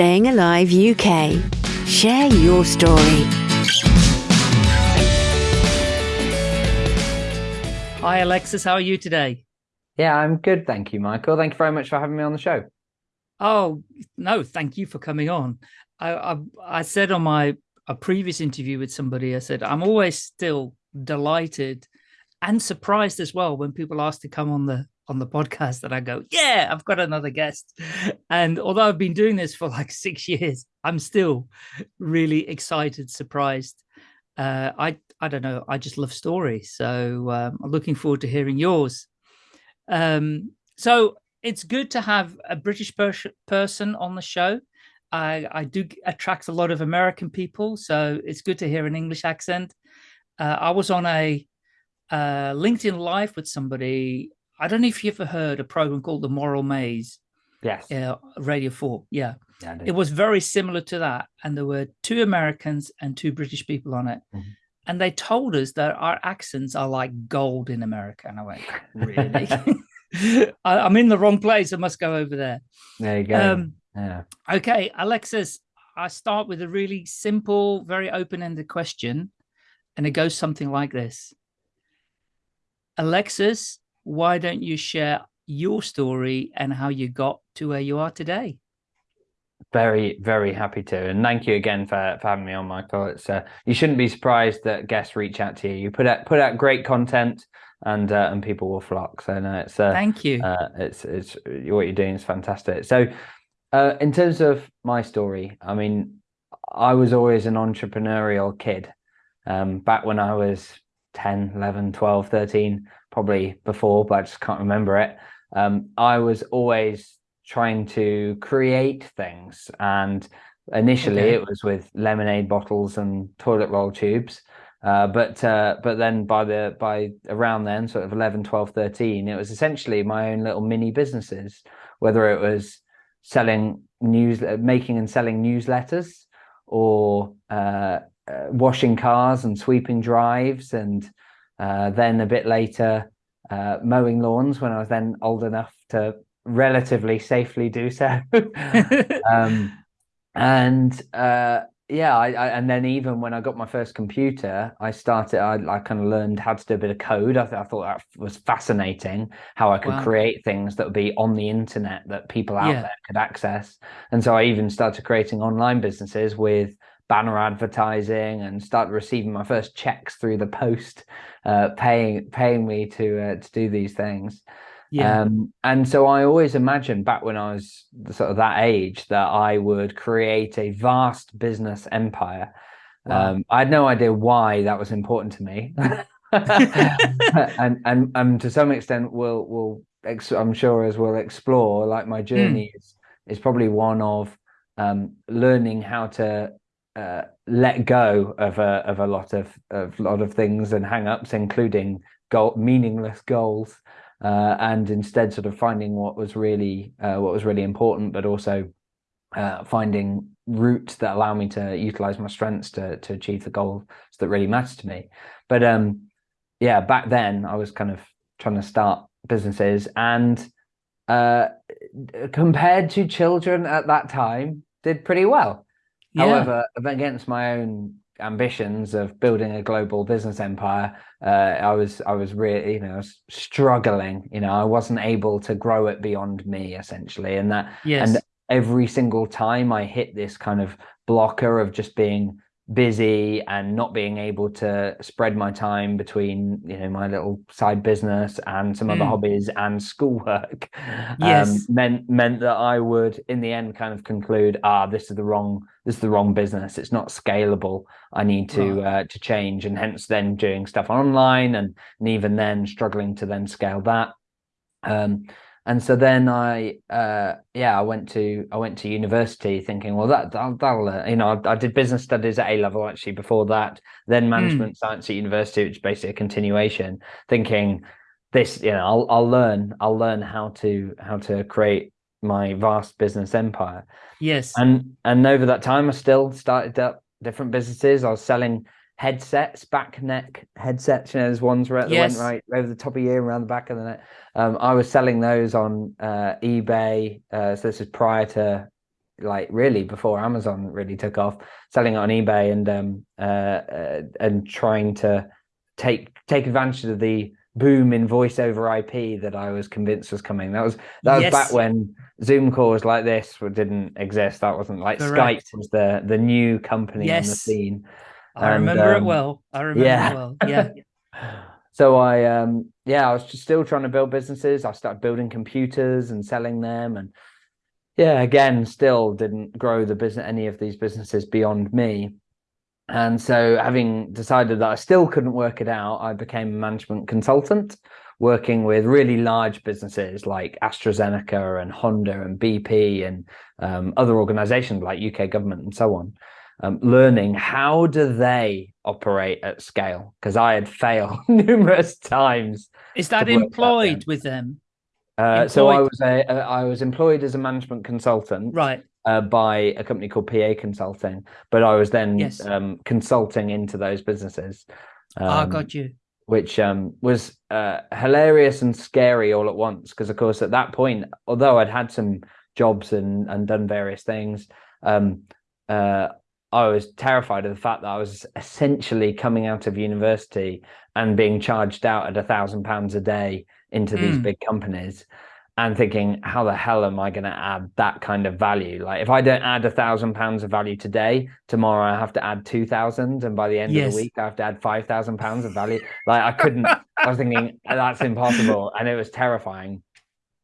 Staying Alive UK. Share your story. Hi, Alexis. How are you today? Yeah, I'm good. Thank you, Michael. Thank you very much for having me on the show. Oh, no, thank you for coming on. I, I, I said on my a previous interview with somebody, I said, I'm always still delighted and surprised as well when people ask to come on the on the podcast that I go, yeah, I've got another guest. And although I've been doing this for like six years, I'm still really excited, surprised. Uh, I I don't know. I just love stories, so um, I'm looking forward to hearing yours. Um, so it's good to have a British pers person on the show. I, I do attract a lot of American people, so it's good to hear an English accent. Uh, I was on a uh, LinkedIn Live with somebody. I don't know if you ever heard a program called The Moral Maze. Yes. Uh, Radio 4. Yeah. yeah it was very similar to that. And there were two Americans and two British people on it. Mm -hmm. And they told us that our accents are like gold in America. And I went, really? I, am in the wrong place. I must go over there. There you go. Um, yeah. Okay, Alexis, I start with a really simple, very open-ended question. And it goes something like this. Alexis, why don't you share your story and how you got to where you are today? Very, very happy to. And thank you again for, for having me on, Michael. It's uh, you shouldn't be surprised that guests reach out to you. You put out put out great content and uh, and people will flock. So no, it's uh, thank you. Uh, it's it's what you're doing is fantastic. So uh, in terms of my story, I mean, I was always an entrepreneurial kid. Um, back when I was 10, 11, 12, 13, probably before, but I just can't remember it. Um, I was always trying to create things. And initially okay. it was with lemonade bottles and toilet roll tubes. Uh, but uh, but then by the by around then, sort of 11, 12, 13, it was essentially my own little mini businesses, whether it was selling news, making and selling newsletters or uh, uh, washing cars and sweeping drives. And uh, then a bit later, uh, mowing lawns when I was then old enough to relatively safely do so. um, and uh, yeah, I, I, and then even when I got my first computer, I started, I, I kind of learned how to do a bit of code. I, th I thought that was fascinating how I could wow. create things that would be on the internet that people out yeah. there could access. And so I even started creating online businesses with banner advertising and started receiving my first checks through the post, uh, paying, paying me to, uh, to do these things. Yeah. Um, and so I always imagined back when I was sort of that age that I would create a vast business empire. Wow. Um, I had no idea why that was important to me. and, and, and to some extent we'll, we'll, I'm sure as we'll explore, like my hmm. journey mm. is, is probably one of um, learning how to uh, let go of a, of a lot of, of lot of things and hang ups, including goal, meaningless goals uh, and instead sort of finding what was really uh, what was really important, but also uh, finding routes that allow me to utilize my strengths to to achieve the goals that really matter to me. But um, yeah, back then I was kind of trying to start businesses and uh, compared to children at that time did pretty well. Yeah. However, against my own ambitions of building a global business empire, uh, I was I was really you know was struggling. You know, I wasn't able to grow it beyond me essentially, and that yes. and every single time I hit this kind of blocker of just being busy and not being able to spread my time between you know my little side business and some mm. other hobbies and schoolwork um, yes. um, meant meant that i would in the end kind of conclude ah this is the wrong this is the wrong business. It's not scalable. I need to right. uh, to change. And hence then doing stuff online and, and even then struggling to then scale that. Um and so then I, uh, yeah, I went to I went to university thinking, well, that that'll, that'll uh, you know, I, I, did business studies at A level actually before that, then hmm. management mm. science at university, which is basically a continuation. Thinking this, you know, I'll I'll learn I'll learn how to how to create my vast business empire. Yes, and and over that time, I still started up different businesses. I was selling headsets, back neck headsets. You know, there's ones right, yes. went right over the top of your ear, around the back of the neck. Um, I was selling those on uh, eBay. Uh, so this is prior to like really before Amazon really took off, selling it on eBay and um, uh, uh, and trying to take take advantage of the boom in voice over IP that I was convinced was coming. That was that was yes. back when Zoom calls like this didn't exist. That wasn't like Correct. Skype was the the new company yes. on the scene. I and, remember um, it well. I remember yeah. it well. Yeah. so I um yeah, I was still trying to build businesses. I started building computers and selling them and yeah, again, still didn't grow the business any of these businesses beyond me. And so having decided that I still couldn't work it out, I became a management consultant working with really large businesses like AstraZeneca and Honda and BP and um, other organizations like UK government and so on, um, learning how do they operate at scale? Because I had failed numerous times. Is that employed with them? Uh, so I was a, uh, I was employed as a management consultant. Right uh, by a company called PA Consulting, but I was then yes. um, consulting into those businesses. Um, oh, got you. Which um, was uh, hilarious and scary all at once, because of course at that point, although I'd had some jobs and and done various things, um, uh, I was terrified of the fact that I was essentially coming out of university and being charged out at a thousand pounds a day into mm. these big companies and thinking, how the hell am I going to add that kind of value? Like, if I don't add a thousand pounds of value today, tomorrow I have to add two thousand, and by the end yes. of the week I have to add five thousand pounds of value. Like, I couldn't. I was thinking that's impossible, and it was terrifying.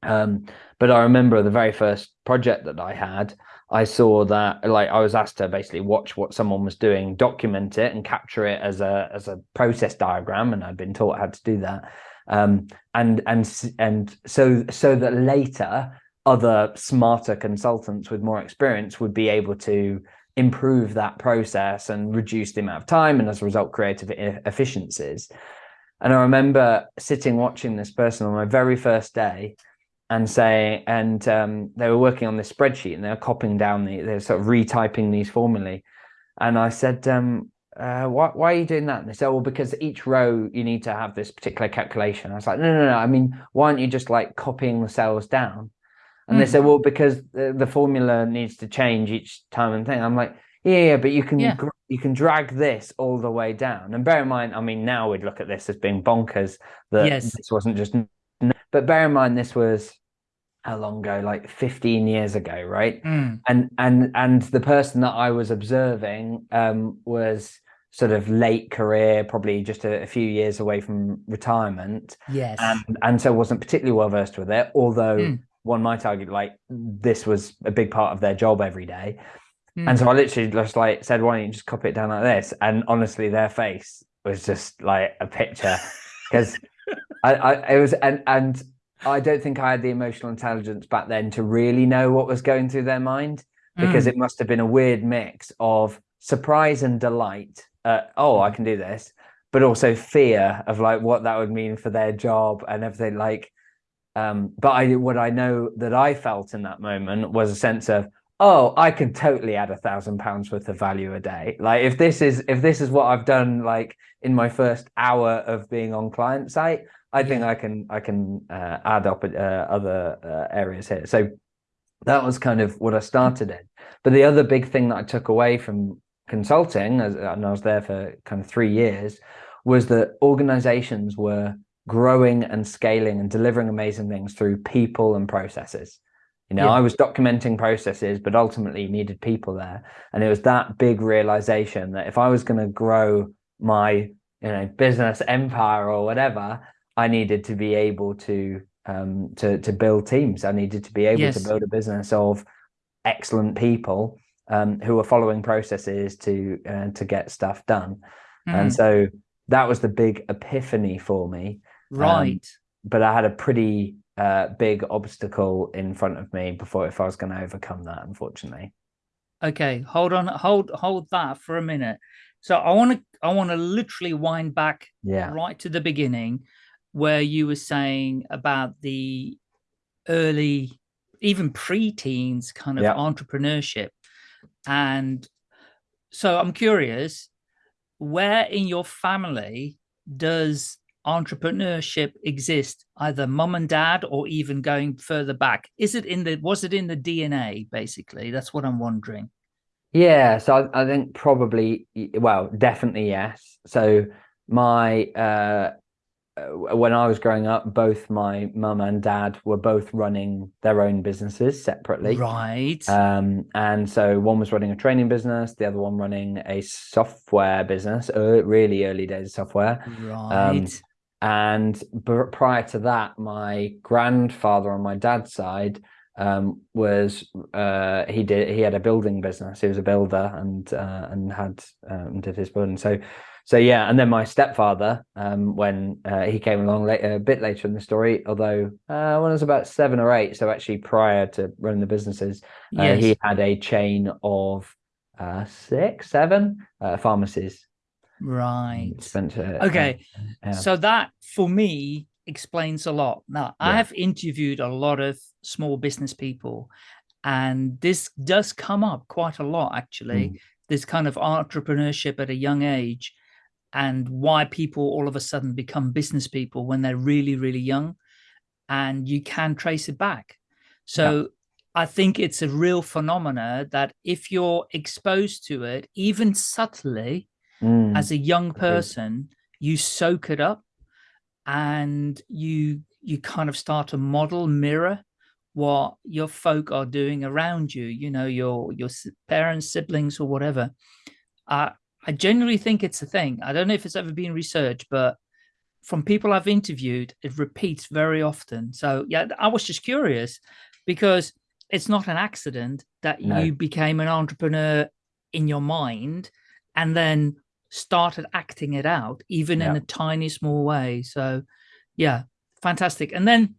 Um, but I remember the very first project that I had, I saw that like I was asked to basically watch what someone was doing, document it, and capture it as a as a process diagram, and I'd been taught how to do that. Um, and and and so so that later other smarter consultants with more experience would be able to improve that process and reduce the amount of time and as a result creative efficiencies. And i remember sitting watching this person on my very first day and say, and um, they were working on this spreadsheet and they were copying down the they're sort of retyping these formulae and i said um, uh, why, why are you doing that? And they said, well, because each row you need to have this particular calculation. I was like, no, no, no. I mean, why aren't you just like copying the cells down? And mm. they said, well, because the, the, formula needs to change each time and thing. I'm like, yeah, yeah but you can yeah. you can drag this all the way down. And bear in mind, I mean, now we'd look at this as being bonkers that yes. this wasn't just. But bear in mind, this was how long ago? Like 15 years ago, right? Mm. And and and the person that I was observing um, was sort of late career, probably just a, a, few years away from retirement. Yes. And, and so wasn't particularly well versed with it, although mm. one might argue like this was a big part of their job every day. Mm. And so I literally just like said, why don't you just copy it down like this? And honestly, their face was just like a picture because I, I, it was, and, and I don't think I had the emotional intelligence back then to really know what was going through their mind because mm. it must have been a weird mix of surprise and delight uh, oh, I can do this, but also fear of like what that would mean for their job and everything. Like, um, but I what I know that I felt in that moment was a sense of, oh, I can totally add a thousand pounds worth of value a day. Like if this is if this is what I've done like in my first hour of being on client site, I think I can I can uh, add up uh, other uh, areas here. So that was kind of what I started in. But the other big thing that I took away from consulting, as, and I was there for kind of three years, was that organizations were growing and scaling and delivering amazing things through people and processes. You know, yeah. I was documenting processes, but ultimately needed people there. And it was that big realization that if I was going to grow my, you know, business empire or whatever, I needed to be able to um, to to build teams. I needed to be able yes. to build a business of excellent people um, who were following processes to uh, to get stuff done. Mm. And so that was the big epiphany for me. Um, right. Um, but I had a pretty uh, big obstacle in front of me before if I was going to overcome that, unfortunately. Okay, hold on, hold hold that for a minute. So I want to I want to literally wind back yeah. right to the beginning where you were saying about the early even pre-teens kind of yeah. entrepreneurship and so I'm curious, where in your family does entrepreneurship exist, either mom and dad or even going further back? Is it in the, was it in the DNA, basically? That's what I'm wondering. Yeah, so I, I think probably, well, definitely yes. So my uh, uh, when I was growing up, both my mum and dad were both running their own businesses separately. Right. Um, and so one was running a training business, the other one running a software business, uh, really early days of software. Um, right. Um, and prior to that, my grandfather on my dad's side um, was uh, he did he had a building business. He was a builder and uh, and had um, did his building. So so yeah, and then my stepfather, um, when uh, he came along later, a bit later in the story, although uh, when I was about seven or eight, so actually prior to running the businesses, uh, yes. he had a chain of uh, six, seven uh, pharmacies. Right. Spent, uh, okay. So that for me explains a lot. Now yeah. I have interviewed a lot of small business people, and this does come up quite a lot actually. Mm. This kind of entrepreneurship at a young age and why people all of a sudden become business people when they're really, really young and you can trace it back. So yeah. I think it's a real phenomena that if you're exposed to it, even subtly mm. as a young person, you soak it up and you you kind of start to model mirror what your folk are doing around you you know your your parents siblings or whatever i I genuinely think it's a thing. I don't know if it's ever been researched, but from people I've interviewed, it repeats very often. So yeah, I was just curious because it's not an accident that no. you became an entrepreneur in your mind and then started acting it out, even yeah. in a tiny small way. So yeah, fantastic. And then,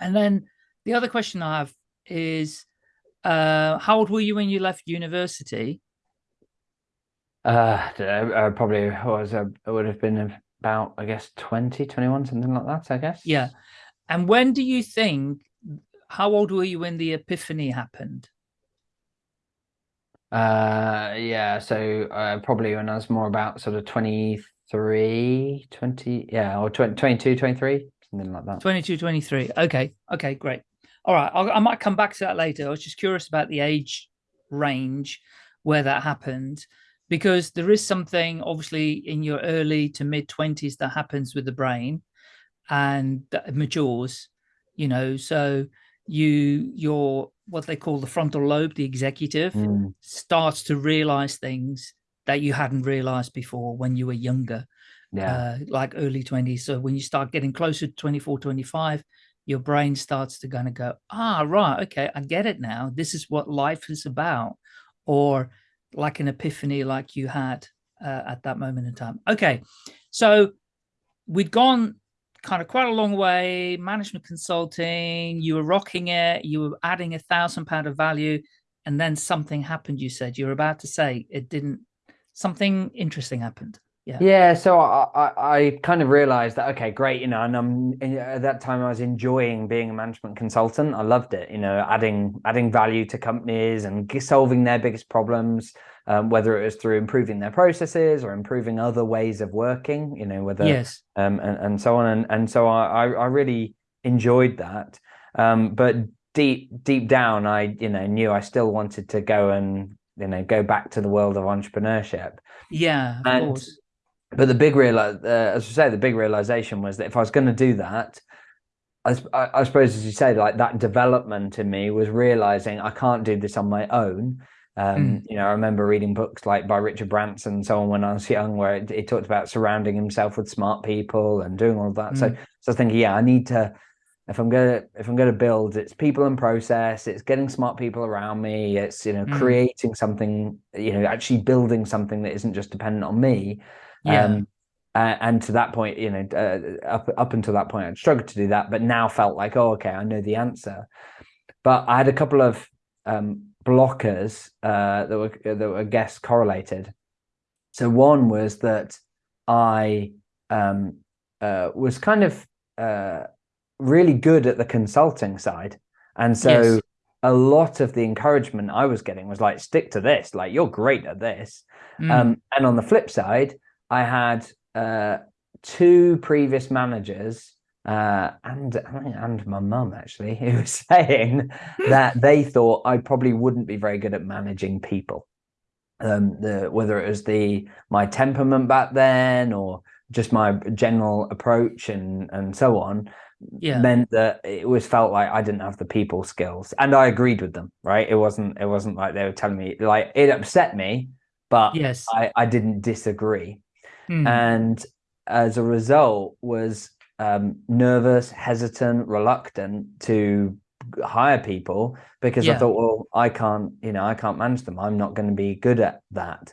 and then the other question I have is, uh, how old were you when you left university? Uh, uh, probably was uh, it would have been about I guess 20, 21, something like that. I guess. Yeah. And when do you think? How old were you when the epiphany happened? Uh, yeah. So uh, probably when I was more about sort of 23, 20, yeah, or 20, 22, 23, something like that. 22, 23. Okay. Okay. Great. All right. I might come back to that later. I was just curious about the age range where that happened because there is something obviously in your early to mid 20s that happens with the brain and that matures you know so you your what they call the frontal lobe the executive mm. starts to realize things that you hadn't realized before when you were younger. Yeah. Uh, like early 20s so when you start getting closer to 24 25 your brain starts to kind of go ah right okay i get it now. This is what life is about. Or like an epiphany like you had uh, at that moment in time. Okay, so we'd gone kind of quite a long way, management consulting, you were rocking it, you were adding a thousand pound of value, and then something happened, you said. You were about to say it didn't, something interesting happened. Yeah. Yeah. So I, I, I kind of realized that, okay, great. You know, and I'm at that time I was enjoying being a management consultant. I loved it, you know, adding, adding value to companies and solving their biggest problems, um, whether it was through improving their processes or improving other ways of working, you know, whether, yes. um, and, and so on. And, and so I, I really enjoyed that. Um, but deep, deep down, I, you know, knew I still wanted to go and, you know, go back to the world of entrepreneurship. Yeah. and, course but the big real, uh, as I say, the big realization was that if I was going to do that, I, I, suppose, as you say, like that development in me was realizing I can't do this on my own. Um, mm. You know, I remember reading books like by Richard Branson and so on when I was young, where it, it talked about surrounding himself with smart people and doing all of that. Mm. So, so I was thinking, yeah, I need to. If I'm gonna if I'm gonna build, it's people and process. It's getting smart people around me. It's you know mm. creating something. You know, actually building something that isn't just dependent on me. Yeah. Um, uh, and to that point, you know, uh, up up until that point, I'd struggled to do that, but now felt like, oh, okay, I know the answer. But I had a couple of um, blockers uh, that were that were guess correlated. So one was that I um, uh, was kind of uh, really good at the consulting side, and so yes. a lot of the encouragement I was getting was like, stick to this, like you're great at this. Mm. Um, and on the flip side, I had uh, two previous managers uh, and and my mum actually who was saying that they thought I probably wouldn't be very good at managing people. Um, the whether it was the my temperament back then or just my general approach and and so on Yeah. meant that it was felt like I didn't have the people skills and I agreed with them right it wasn't it wasn't like they were telling me like it upset me but Yes. I I didn't disagree Mm. and as a result was um, nervous hesitant reluctant to hire people because i thought well i can't you know i can't manage them. I'm not going to be good at that.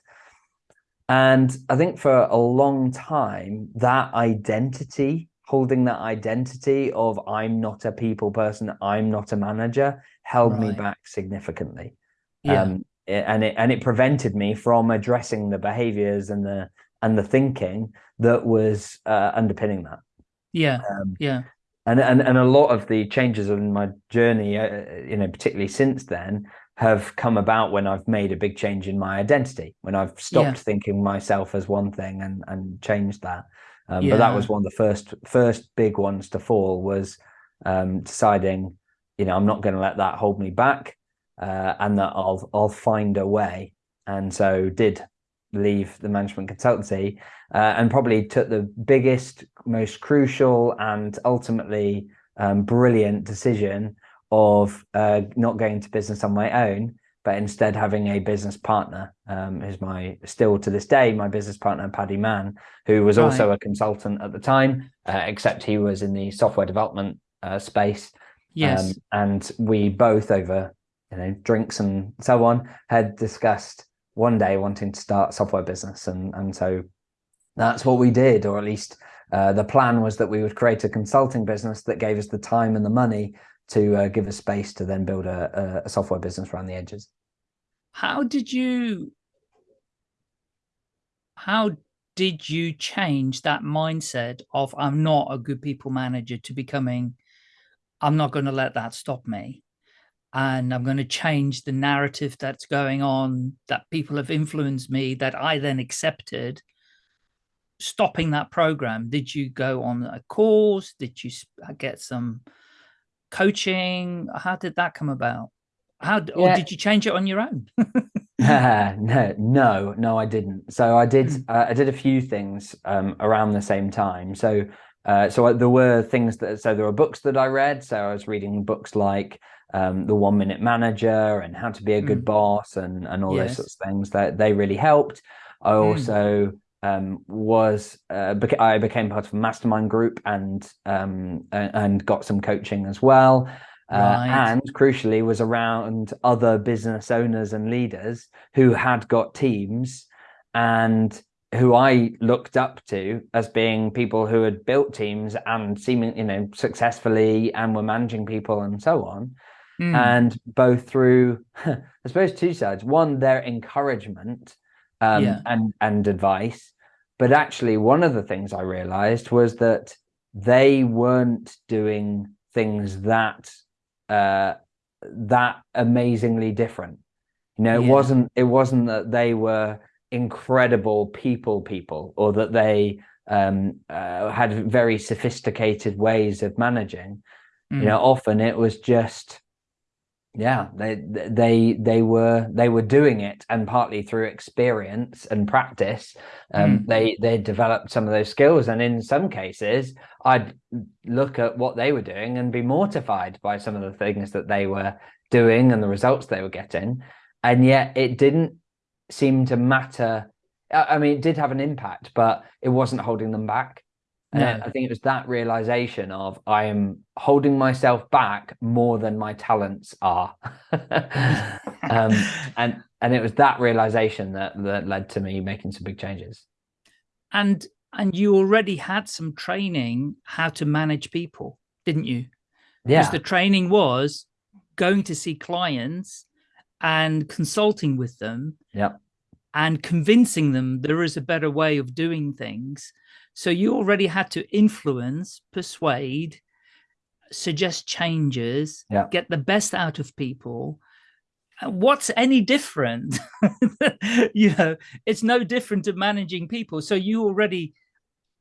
And i think for a long time that identity holding that identity of i'm not a people person i'm not a manager held me back significantly. Yeah. um, and it and it prevented me from addressing the behaviors and the and the thinking that was uh, underpinning that yeah. um, Yeah. and and and a lot of the changes in my journey uh, you know particularly since then have come about when I've made a big change in my identity when I've stopped Yeah. thinking myself as one thing and and changed that um, but that was one of the first first big ones to fall was um, deciding you know I'm not going to let that hold me back uh, and that I'll I'll find a way and so did leave the management consultancy uh, and probably took the biggest most crucial and ultimately um, brilliant decision of uh, not going to business on my own but instead having a business partner um, who's my still to this day my business partner paddy mann who was also a consultant at the time uh, except he was in the software development uh, space Yes. um, and we both over you know drinks and so on had discussed one day wanting to start software business. And and so that's what we did or at least uh, the plan was that we would create a consulting business that gave us the time and the money to uh, give us space to then build a, a, a software business around the edges. How did you how did you change that mindset of i'm not a good people manager to becoming i'm not going to let that stop me and i'm going to change the narrative that's going on that people have influenced me that i then accepted stopping that program did you go on a course did you get some coaching how did that come about how or Yeah. did you change it on your own no, no, no, I didn't. So I did, Mm. uh, I did a few things um, around the same time. So, uh, so I- there were things that, so there were books that I read. So I was reading books like um, The One Minute Manager and How to Be a Good Mm. Boss and and all those sorts of things. That they really helped. I Mm. also um, was, uh, beca- I became part of a mastermind group and um, and got some coaching as well. Uh, Right. and crucially was around other business owners and leaders who had got teams and who I looked up to as being people who had built teams and seeming, you know, successfully and were managing people and so on. Mm. And both through, I suppose, two sides. One, their encouragement um, Yeah. and and advice, but actually, one of the things I realized was that they weren't doing things that uh, that amazingly different. You know, it Yeah. wasn't it wasn't that they were incredible people people or that they um, uh, had very sophisticated ways of managing. Mm. You know, often it was just yeah they they they were they were doing it and partly through experience and practice um Mm. they they developed some of those skills. And in some cases i'd look at what they were doing and be mortified by some of the things that they were doing and the results they were getting. And yet it didn't seem to matter. I I mean it did have an impact but it wasn't holding them back and I- No. I think it was that realization of I am holding myself back more than my talents are. um, and and it was that realization that that led to me making some big changes. and and you already had some training how to manage people didn't you because Yeah, the training was going to see clients and consulting with them yeah, and convincing them there is a better way of doing things so you already had to influence persuade suggest changes Yeah. get the best out of people what's any different you know it's no different to managing people so you already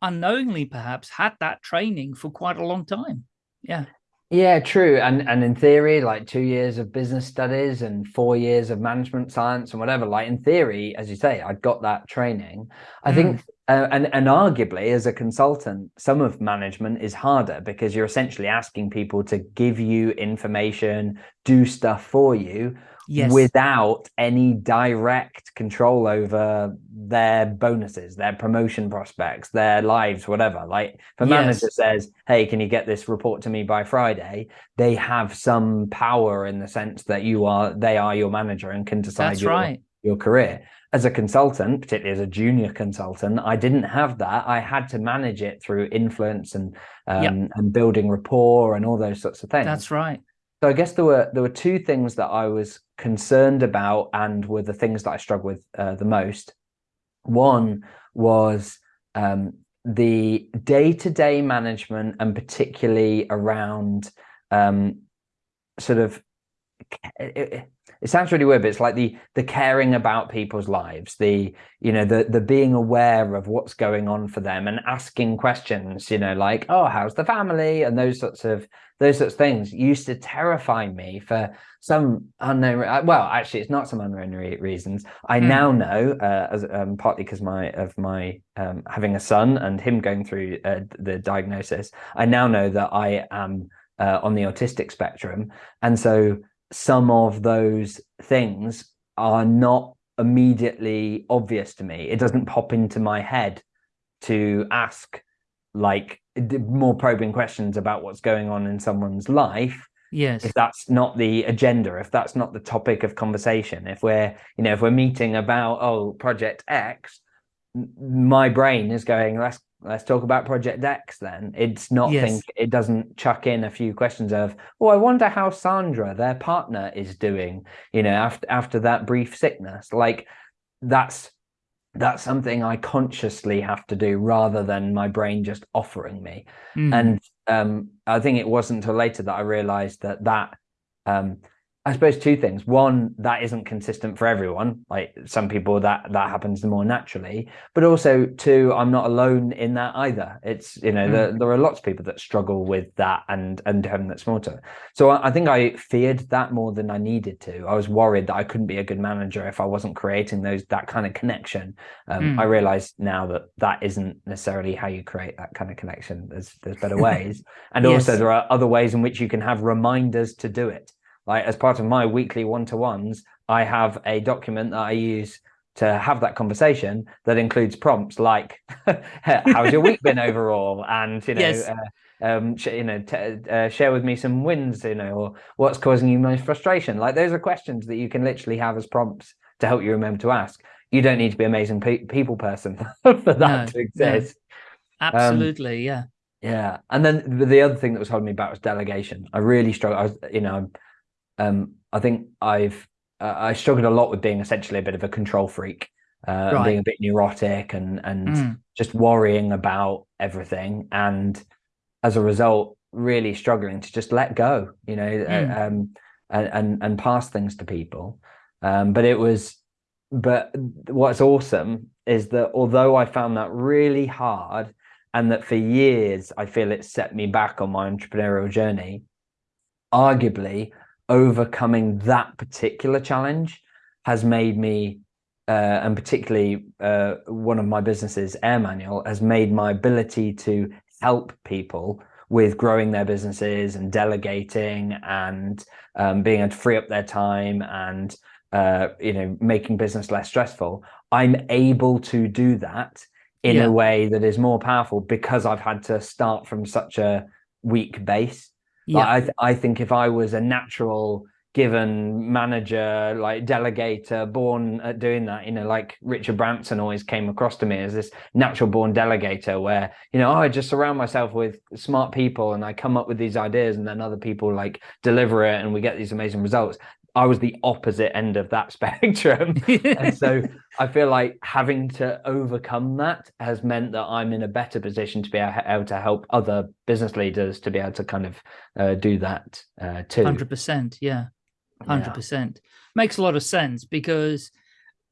unknowingly perhaps had that training for quite a long time. Yeah. Yeah, true. And and in theory, like two years of business studies and four years of management science and whatever, like in theory, as you say, I'd got that training. I mm. think uh, and and arguably as a consultant, some of management is harder because you're essentially asking people to give you information, do stuff for you yes. without any direct control over their bonuses, their promotion prospects, their lives, whatever. Like if a yes. manager says, Hey, can you get this report to me by Friday? They have some power in the sense that you are, they are your manager and can decide That's your, right. your career. As a consultant, particularly as a junior consultant, I didn't have that. I had to manage it through influence and um, yep. and building rapport and all those sorts of things. That's right. So I guess there were there were two things that I was concerned about and were the things that I struggled with uh, the most. One was um, the day-to-day management and particularly around um, sort of sounds really weird but it's like the the caring about people's lives the you know the the being aware of what's going on for them and asking questions you know like oh how's the family? and those sorts of those sorts of things used to terrify me for some unknown well actually it's not some unknown reasons. I mm. now know uh, as um, partly because my of my um, having a son and him going through uh, the diagnosis i now know that i am uh, on the autistic spectrum. And so some of those things are not immediately obvious to me. It doesn't pop into my head to ask like more probing questions about what's going on in someone's life yes. if that's not the agenda if that's not the topic of conversation. If we're you know if we're meeting about oh project x my brain is going let's let's talk about project x then it's not yes. think it doesn't chuck in a few questions of oh i wonder how sandra their partner is doing you know after after that brief sickness like that's that's something I consciously have to do rather than my brain just offering me. Mm. And um, I think it wasn't until later that I realized that that um, I suppose two things. One, that isn't consistent for everyone. Like some people that that happens more naturally, but also two, I'm not alone in that either. It's you know mm. there, there are lots of people that struggle with that and and having that smarter. So I, I, think I feared that more than I needed to. I was worried that I couldn't be a good manager if I wasn't creating those that kind of connection. Um, mm. I realize now that that isn't necessarily how you create that kind of connection. There's there's better ways, and yes. also there are other ways in which you can have reminders to do it like as part of my weekly one-to-ones i have a document that i use to have that conversation that includes prompts like how's your week been overall? and you know yes. uh, um you know uh, share with me some wins you know or what's causing you most frustration? Like those are questions that you can literally have as prompts to help you remember to ask. You don't need to be amazing pe people person for that no, to exist. No. absolutely um, yeah. yeah. And then the other thing that was holding me back was delegation. I really struggle i was you know um, I think I've uh, I struggled a lot with being essentially a bit of a control freak, uh, right. being a bit neurotic and and mm. just worrying about everything, and as a result, really struggling to just let go, you know, uh, mm. um, and, and and pass things to people. Um, but it was, but what's awesome is that although I found that really hard, and that for years I feel it set me back on my entrepreneurial journey, arguably overcoming that particular challenge has made me uh, and particularly uh, one of my businesses AirManual has made my ability to help people with growing their businesses and delegating and um, being able to free up their time and uh, you know making business less stressful i'm able to do that in yeah. a way that is more powerful because i've had to start from such a weak base yeah. Like I, th I think if I was a natural given manager, like delegator, born at doing that, you know, like Richard Branson always came across to me as this natural born delegator where, you know, oh, I just surround myself with smart people and I come up with these ideas and then other people like deliver it and we get these amazing results. I was the opposite end of that spectrum. and so I feel like having to overcome that has meant that I'm in a better position to be able to help other business leaders to be able to kind of uh, do that uh, too. 100%. Yeah. 100%. Yeah. Makes a lot of sense because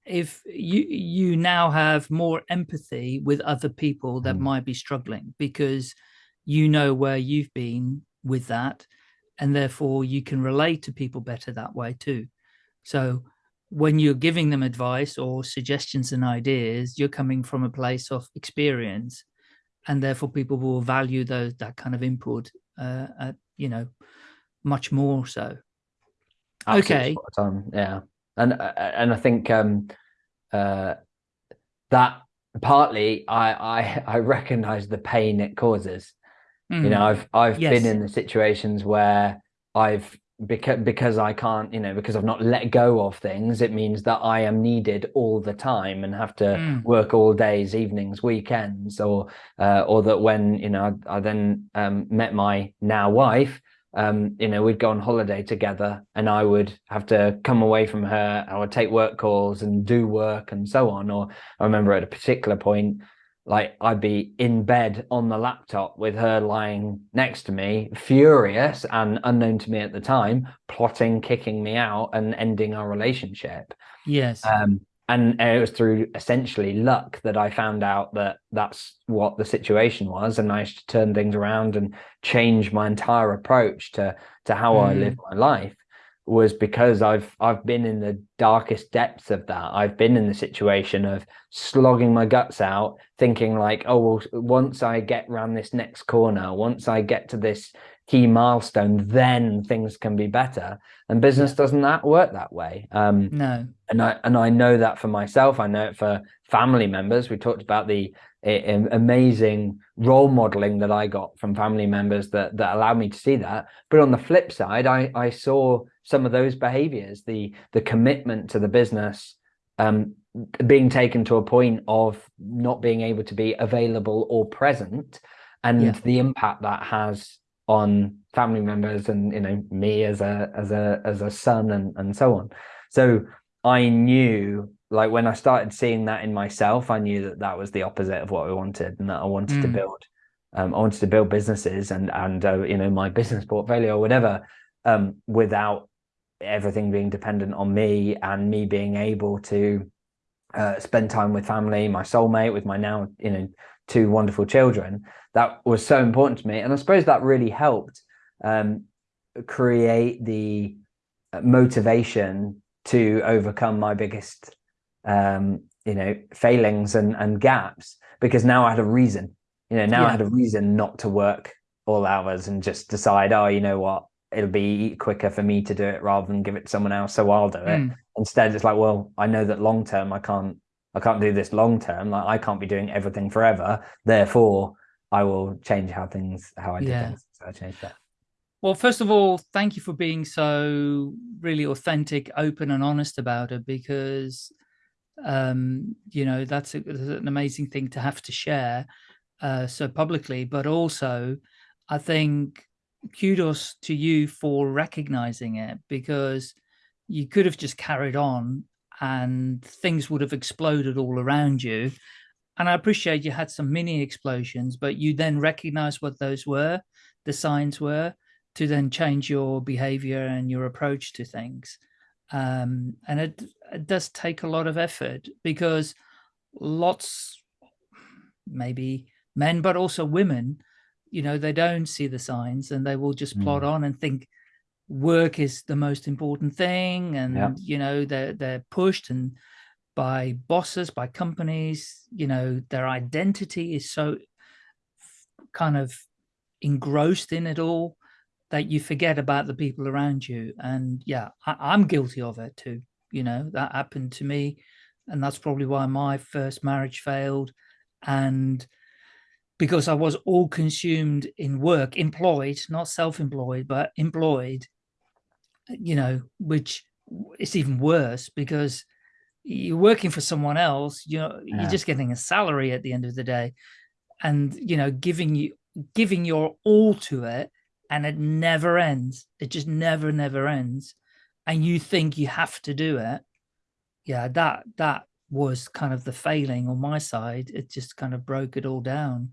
if you you now have more empathy with other people that Mm. might be struggling because you know where you've been with that and therefore you can relate to people better that way too so when you're giving them advice or suggestions and ideas you're coming from a place of experience and therefore people will value those that kind of input uh, at, you know much more so Absolutely Okay. yeah, and uh, and I think um, uh, that partly I I I recognise the pain it causes. You know, Mm, I've I've Yes. been in the situations where I've because because I can't, you know, because I've not let go of things. It means that I am needed all the time and have to Mm. work all days, evenings, weekends, or uh, or that when you know I, I then um, met my now wife, um, you know, we'd go on holiday together, and I would have to come away from her. I would take work calls and do work and so on. Or I remember at a particular point, like I'd be in bed on the laptop with her lying next to me, furious and unknown to me at the time, plotting kicking me out and ending our relationship. yes Um, and it was through essentially luck that I found out that that's what the situation was, and I managed to turn things around and change my entire approach to to how I Mm. live my life. Was because I've I've been in the darkest depths of that. I've been in the situation of slogging my guts out, thinking like, oh well, once I get round this next corner, once I get to this key milestone, then things can be better. And business doesn't that work that way. Um, no and I and I know that for myself. I know it for family members. We talked about the amazing role modeling that I got from family members that that allowed me to see that. But on the flip side, I I saw some of those behaviors, the the commitment to the business, um, being taken to a point of not being able to be available or present, and Yeah. the impact that has on family members and you know me as a as a as a son and and so on. So I knew, like when I started seeing that in myself, I knew that that was the opposite of what I wanted, and that I wanted to Mm. build. Um, I wanted to build businesses and and uh, you know my business portfolio or whatever, um, without everything being dependent on me and me being able to uh, spend time with family, my soulmate, with my now you know two wonderful children. That was so important to me, and I suppose that really helped um, create the uh, motivation to overcome my biggest um you know failings and and gaps. Because now i had a reason. You know now i had a reason not to work all hours and just decide oh you know what it'll be quicker for me to do it rather than give it to someone else so i'll do it Mm. instead it's like well i know that long term i can't i can't do this long term like i can't be doing everything forever therefore i will change how things how i do Yeah. things so i changed that Well, first of all, thank you for being so really authentic, open, and honest about it because, um, you know, that's, a, that's an amazing thing to have to share uh, so publicly. But also, I think kudos to you for recognizing it because you could have just carried on and things would have exploded all around you. And I appreciate you had some mini explosions, but you then recognized what those were, the signs were, to then change your behavior and your approach to things. Um, and it, it does take a lot of effort because lots, maybe men, but also women, you know, they don't see the signs and they will just plod Mm. on and think work is the most important thing. And, you know, they're, they're pushed and by bosses, by companies, you know, their identity is so kind of engrossed in it all that you forget about the people around you. And yeah, I, I'm guilty of it too. You know, that happened to me. And that's probably why my first marriage failed. And because I was all consumed in work, employed, not self employed, but employed, you know, which is even worse because you're working for someone else, you know, Yeah. you're just getting a salary at the end of the day. And, you know, giving you giving your all to it and it never ends. It just never, never ends. And you think you have to do it. Yeah, that that was kind of the failing on my side. It just kind of broke it all down.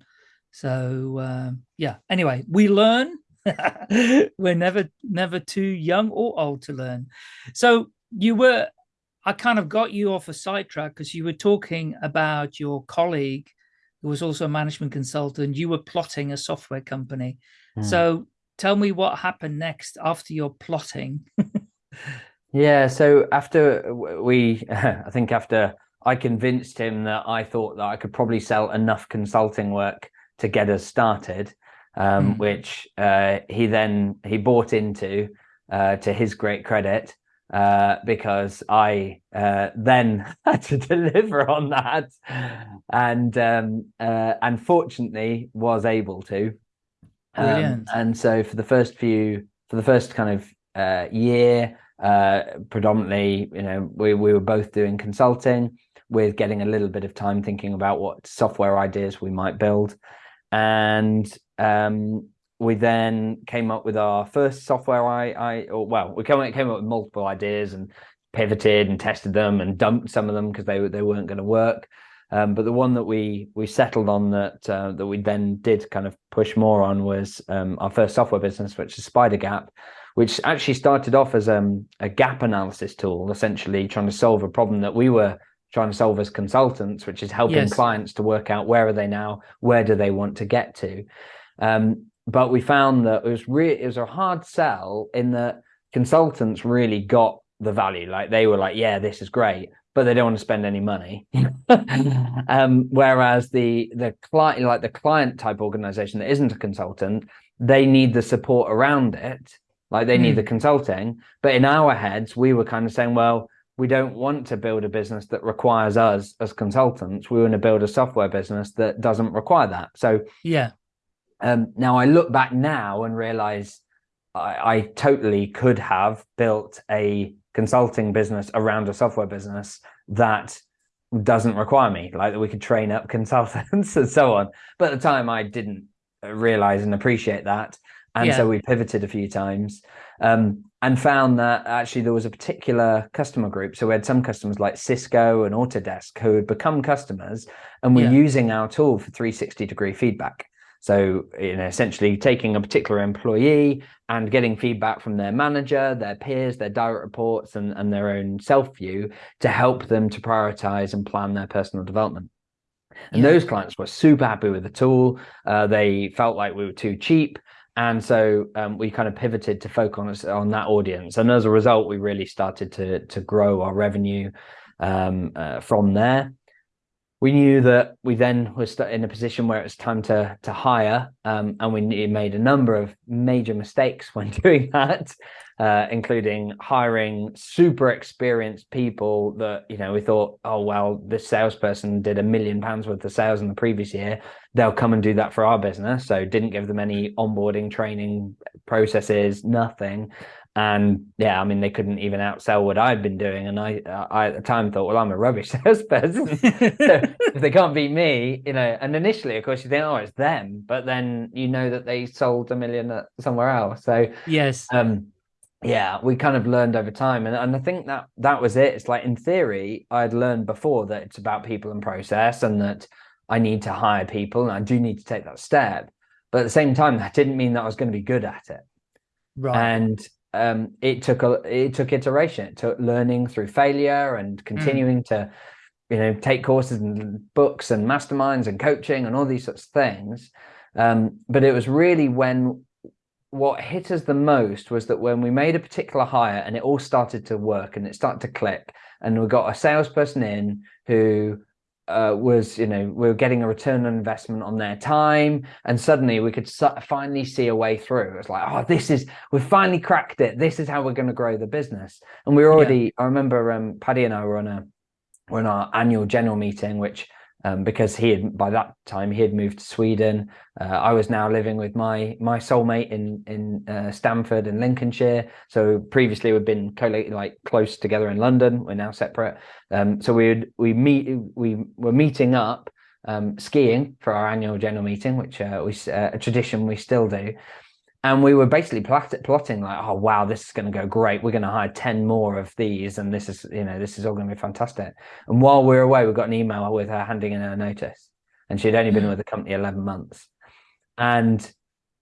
So um, yeah. Anyway, we learn. We're never never too young or old to learn. So you were I kind of got you off a sidetrack because you were talking about your colleague who was also a management consultant. You were plotting a software company. Mm. So tell me what happened next after your plotting. yeah. So after we, I think after I convinced him that I thought that I could probably sell enough consulting work to get us started, um, mm. which uh, he then he bought into uh, to his great credit uh, because I uh, then had to deliver on that, and um, uh, unfortunately was able to. Um, and so for the first few, for the first kind of uh, year, uh, predominantly, you know, we we were both doing consulting with getting a little bit of time thinking about what software ideas we might build, and um, we then came up with our first software I, I or well, we came, came up with multiple ideas and pivoted and tested them and dumped some of them because they, they weren't going to work. Um, but the one that we we settled on that uh, that we then did kind of push more on was um, our first software business, which is Spidergap, which actually started off as um, a gap analysis tool, essentially trying to solve a problem that we were trying to solve as consultants, which is helping yes. clients to work out where are they now, where do they want to get to. Um, but we found that it was really it was a hard sell in that consultants really got the value like they were like yeah this is great but they don't want to spend any money um, whereas the the client like the client type organization that isn't a consultant they need the support around it like they mm. need the hmm. consulting but in our heads we were kind of saying well we don't want to build a business that requires us as consultants we want to build a software business that doesn't require that so yeah um, now I look back now and realize I, I, totally could have built a consulting business around a software business that doesn't require me, like that we could train up consultants and so on. But at the time, I didn't realize and appreciate that. And yeah. so we pivoted a few times um, and found that actually there was a particular customer group. So we had some customers like Cisco and Autodesk who had become customers and were yeah. using our tool for 360 degree feedback. So, you know, essentially taking a particular employee and getting feedback from their manager, their peers, their direct reports, and, and their own self view to help them to prioritize and plan their personal development. And yeah. those clients were super happy with the tool. Uh, they felt like we were too cheap. And so um, we kind of pivoted to focus on, that audience. And as a result, we really started to, to grow our revenue um, uh, from there we knew that we then were in a position where it was time to to hire, um, and we made a number of major mistakes when doing that, uh, including hiring super experienced people that you know we thought, oh well, this salesperson did a million pounds worth of sales in the previous year, they'll come and do that for our business. So didn't give them any onboarding training processes, nothing, and yeah i mean they couldn't even outsell what i'd been doing. And i i at the time thought well i'm a rubbish salesperson. So if they can't beat me you know and initially of course you think oh it's them. But then you know that they sold a million somewhere else. So yes. um yeah we kind of learned over time. And, and i think that that was it. It's like in theory i'd learned before that it's about people and process and that i need to hire people and i do need to take that step. But at the same time that didn't mean that i was going to be good at it. Right. And um, it took a it took iteration. It took learning through failure and mm. continuing mm. to, you know, take courses and books and masterminds and coaching and all these sorts of things. Um, but it was really when what hit us the most was that when we made a particular hire and it all started to work and it started to click and we got a salesperson in who uh, was you know we were getting a return on investment on their time and suddenly we could finally see a way through. It's like oh this is we've finally cracked it. This is how we're going to grow the business. And we were already yeah. i remember um, paddy and i were on a were in our annual general meeting which um, because he had by that time he had moved to Sweden. Uh, I was now living with my my soulmate in in uh, Stamford in Lincolnshire. So previously we'd been like close together in London. We're now separate. Um, so we we meet we were meeting up um, skiing for our annual general meeting, which uh, we uh, a tradition we still do and we were basically plot- plotting like oh wow this is going to go great. We're going to hire 10 more of these and this is you know this is all going to be fantastic. And while we were away we got an email with her handing in her notice and she'd only been hmm. with the company 11 months. And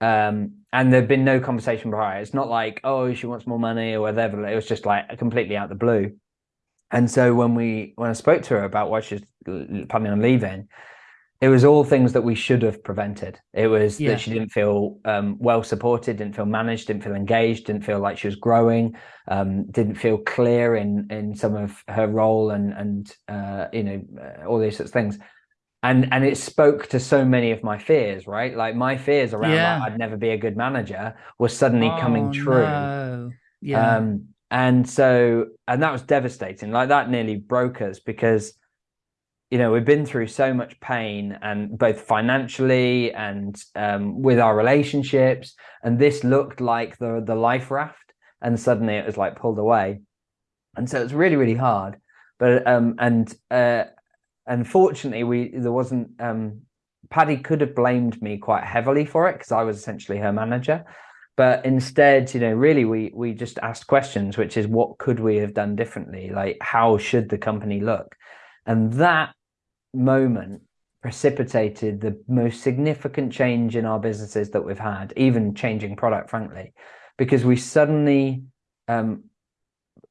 um and there'd been no conversation prior. It's not like oh she wants more money or whatever. It was just like completely out the blue. And so when we when I spoke to her about why she's planning on leaving, it was all things that we should have prevented. It was yeah. that she didn't feel um, well supported, didn't feel managed, didn't feel engaged, didn't feel like she was growing, um, didn't feel clear in in some of her role and and uh, you know uh, all these sorts of things. And and it spoke to so many of my fears, right? Like my fears around yeah. like, I'd never be a good manager was suddenly oh, coming true. No. Yeah. Um, and so and that was devastating. Like that nearly broke us because you know we've been through so much pain and both financially and um, with our relationships and this looked like the the life raft and suddenly it was like pulled away. And so it's really really hard. But um and uh unfortunately we there wasn't um paddy could have blamed me quite heavily for it because i was essentially her manager. But instead you know really we we just asked questions which is what could we have done differently? Like how should the company look? And that moment precipitated the most significant change in our businesses that we've had, even changing product, frankly, because we suddenly um,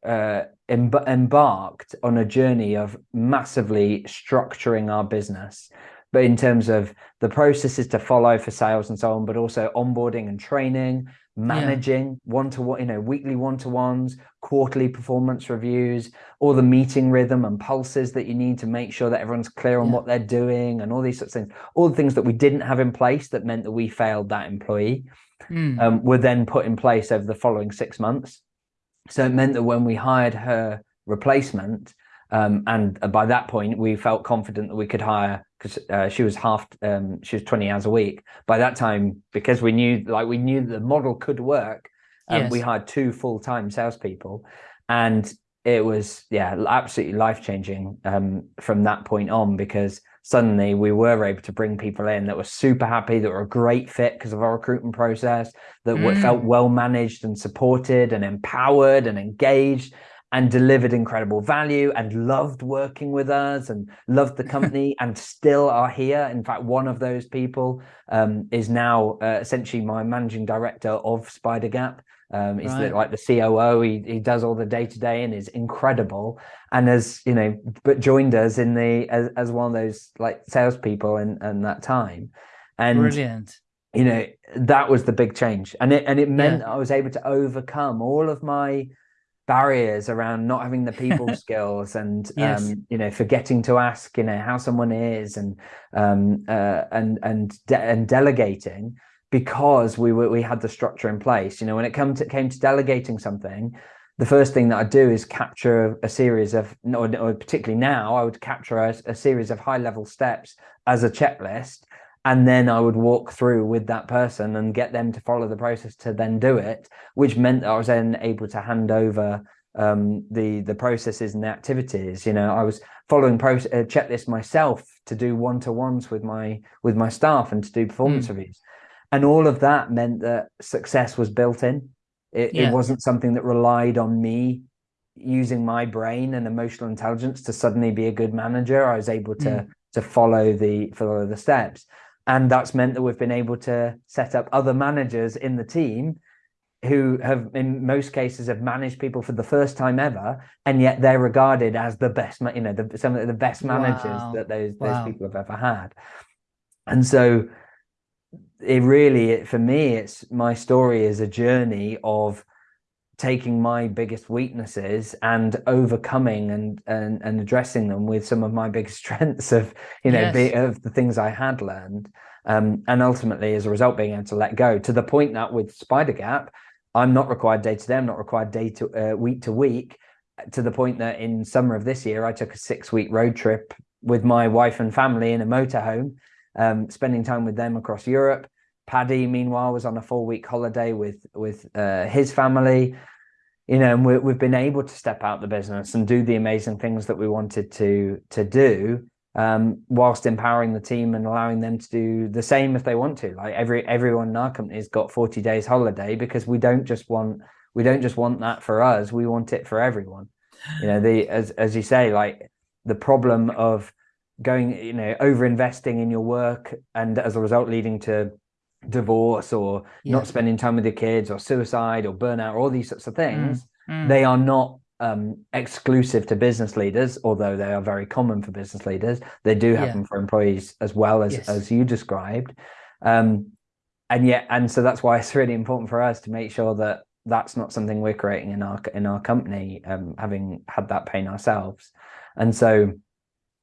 uh, embarked on a journey of massively structuring our business but in terms of the processes to follow for sales and so on, but also onboarding and training, managing one to one, you know, weekly one to ones, quarterly performance reviews, all the meeting rhythm and pulses that you need to make sure that everyone's clear on yeah. what they're doing and all these sorts of things. All the things that we didn't have in place that meant that we failed that employee mm. um, were then put in place over the following six months. So it meant that when we hired her replacement, um, and by that point, we felt confident that we could hire because uh, she was half, um, she was 20 hours a week. By that time, because we knew, like, we knew the model could work, um, yes. we hired two full time salespeople. And it was, yeah, absolutely life changing um, from that point on because suddenly we were able to bring people in that were super happy, that were a great fit because of our recruitment process, that mm. felt well managed and supported and empowered and engaged and delivered incredible value and loved working with us and loved the company and still are here. In fact, one of those people um, is now uh, essentially my managing director of Spidergap. Um, he's right. the, like the COO. He he does all the day to day and is incredible. And has you know, but joined us in the as, as one of those like salespeople in, in that time. And brilliant. You know that was the big change, and it and it meant yeah. I was able to overcome all of my barriers around not having the people skills and yes. um, you know forgetting to ask you know how someone is and um, uh, and and de and delegating because we were we had the structure in place you know when it come to came to delegating something the first thing that I do is capture a, series of, or, or, particularly now, I would capture a, a series of high level steps as a checklist and then I would walk through with that person and get them to follow the process to then do it, which meant that I was then able to hand over um, the the processes and the activities. You know, I was following process uh, checklist myself to do one to ones with my with my staff and to do performance mm. reviews, and all of that meant that success was built in. It, yeah. it wasn't something that relied on me using my brain and emotional intelligence to suddenly be a good manager. I was able to mm. to follow the follow the steps and that's meant that we've been able to set up other managers in the team who have in most cases have managed people for the first time ever and yet they're regarded as the best you know the, some of the best managers wow. that those wow. those people have ever had and so it really for me it's my story is a journey of taking my biggest weaknesses and overcoming and and, and addressing them with some of my biggest strengths of you know yes. be, of the things I had learned um, and ultimately as a result being able to let go to the point that with Spidergap I'm not required day to day I'm not required day to uh, week to week to the point that in summer of this year I took a six week road trip with my wife and family in a motorhome um, spending time with them across Europe Paddy, meanwhile, was on a four week holiday with with uh, his family. You know, and we, we've been able to step out the business and do the amazing things that we wanted to to do, um, whilst empowering the team and allowing them to do the same if they want to. Like every everyone in our company's got forty days holiday because we don't just want we don't just want that for us. We want it for everyone. You know, the as as you say, like the problem of going, you know, over investing in your work and as a result leading to divorce or yeah. not spending time with your kids or suicide or burnout or all these sorts of things mm, mm. they are not um, exclusive to business leaders, although they are very common for business leaders. They do happen Yeah. for employees as well as Yes. as you described. Um, and yet, and so that's why it's really important for us to make sure that that's not something we're creating in our in our company, um, having had that pain ourselves. And so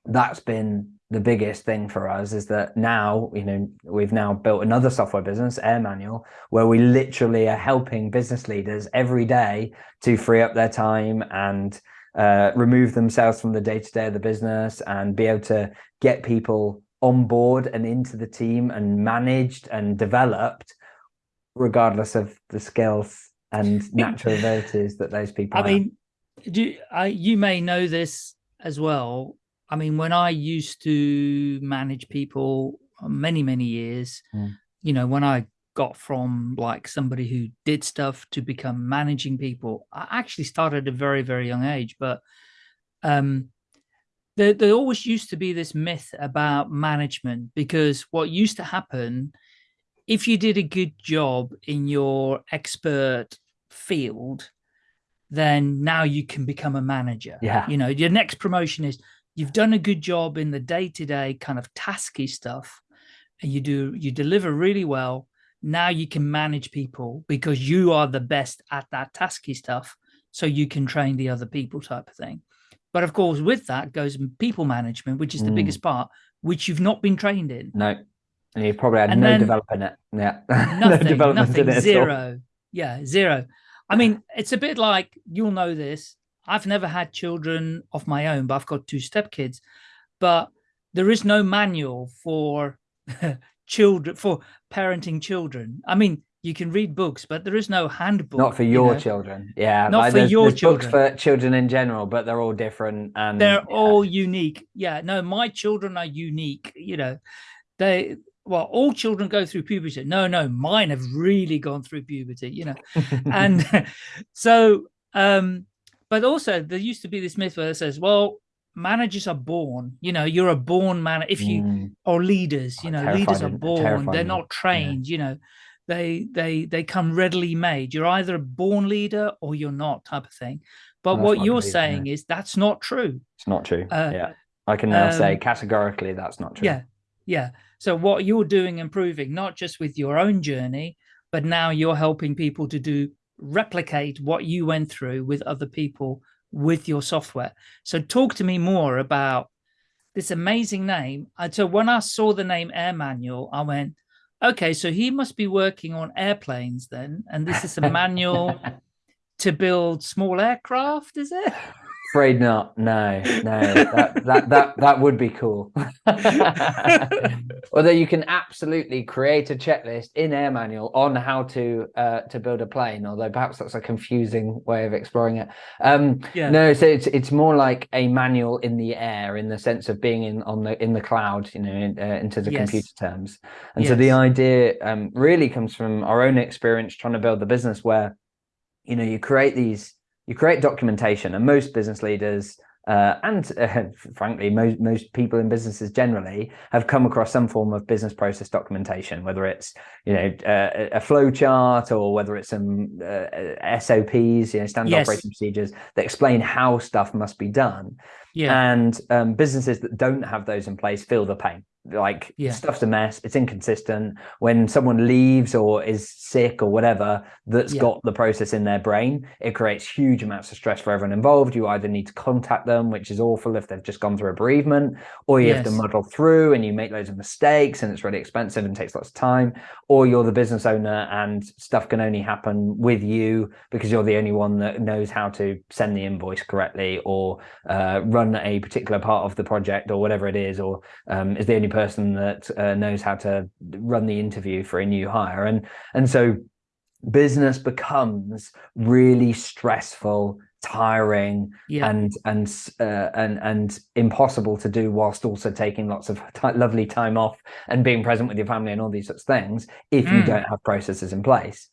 that's been the biggest thing for us is that now you know we've now built another software business AirManual where we literally are helping business leaders every day to free up their time and uh, remove themselves from the day-to-day of the business and be able to get people on board and into the team and managed and developed regardless of the skills and natural abilities that those people I have. mean, do I, you may know this as well. I mean, when I used to manage people uh, many, many years, Mm. you know, when I got from like somebody who did stuff to become managing people, I actually started at a very, very young age. But um, there, there always used to be this myth about management because what used to happen if you did a good job in your expert field, then now you can become a manager. Yeah. You know, your next promotion is you've done a good job in the day-to-day kind of tasky stuff and you do you deliver really well. Now you can manage people because you are the best at that tasky stuff. So you can train the other people type of thing. But of course, with that goes people management, which is the Mm. biggest part, which you've not been trained in. no and you probably had And no development in it yeah nothing, no development nothing, in it zero. Yeah, zero. I mean, it's a bit like you'll know this. I've never had children of my own, but I've got two stepkids. But there is no manual for children for parenting children. I mean, you can read books, but there is no handbook. not for you your know. children yeah Not like for your there's books for children in general but they're all different and They're yeah. all unique. Yeah, no, my children are unique. You know, they well, all children go through puberty. No, no, mine have really gone through puberty. You know, and so um but also there used to be this myth where it says well managers are born you know you're a born man if you Mm, or leaders you Oh, know leaders are born they're not trained you know they they they come readily made. You're either a born leader or you're not type of thing. But Well, what you're believe, yeah. saying is that's not true. It's not true Uh, yeah. I can now say um, categorically that's not true. yeah yeah. So what you're doing improving, not just with your own journey but now you're helping people to do replicate what you went through with other people with your software. So talk to me more about this amazing name. So when i saw the name AirManual i went okay so he must be working on airplanes then and this is a manual to build small aircraft is it afraid not. No no that, that that that would be cool. Although you can absolutely create a checklist in AirManual on how to uh to build a plane although perhaps that's a confusing way of exploring it. Um yeah. no so it's it's more like a manual in the air in the sense of being in on the in the cloud you know in, uh, into the Yes. computer terms. And so the idea um really comes from our own experience trying to build the business where you know you create these you create documentation and most business leaders uh, and uh, frankly most most people in businesses generally have come across some form of business process documentation whether it's you know uh, a flow chart or whether it's some uh, SOPs you know standard Yes. operating procedures that explain how stuff must be done. Yeah. And um, businesses that don't have those in place feel the pain like Yeah. stuff's a mess it's inconsistent when someone leaves or is sick or whatever that's Yeah. got the process in their brain it creates huge amounts of stress for everyone involved you either need to contact them which is awful if they've just gone through a bereavement or you have to muddle through and you make loads of mistakes and it's really expensive and takes lots of time or you're the business owner and stuff can only happen with you because you're the only one that knows how to send the invoice correctly or uh, run a particular part of the project or whatever it is or um, is the only person that uh, knows how to run the interview for a new hire. And and so business becomes really stressful tiring yeah. and and uh, and and impossible to do whilst also taking lots of lovely time off and being present with your family and all these sorts of things if you Mm. don't have processes in place.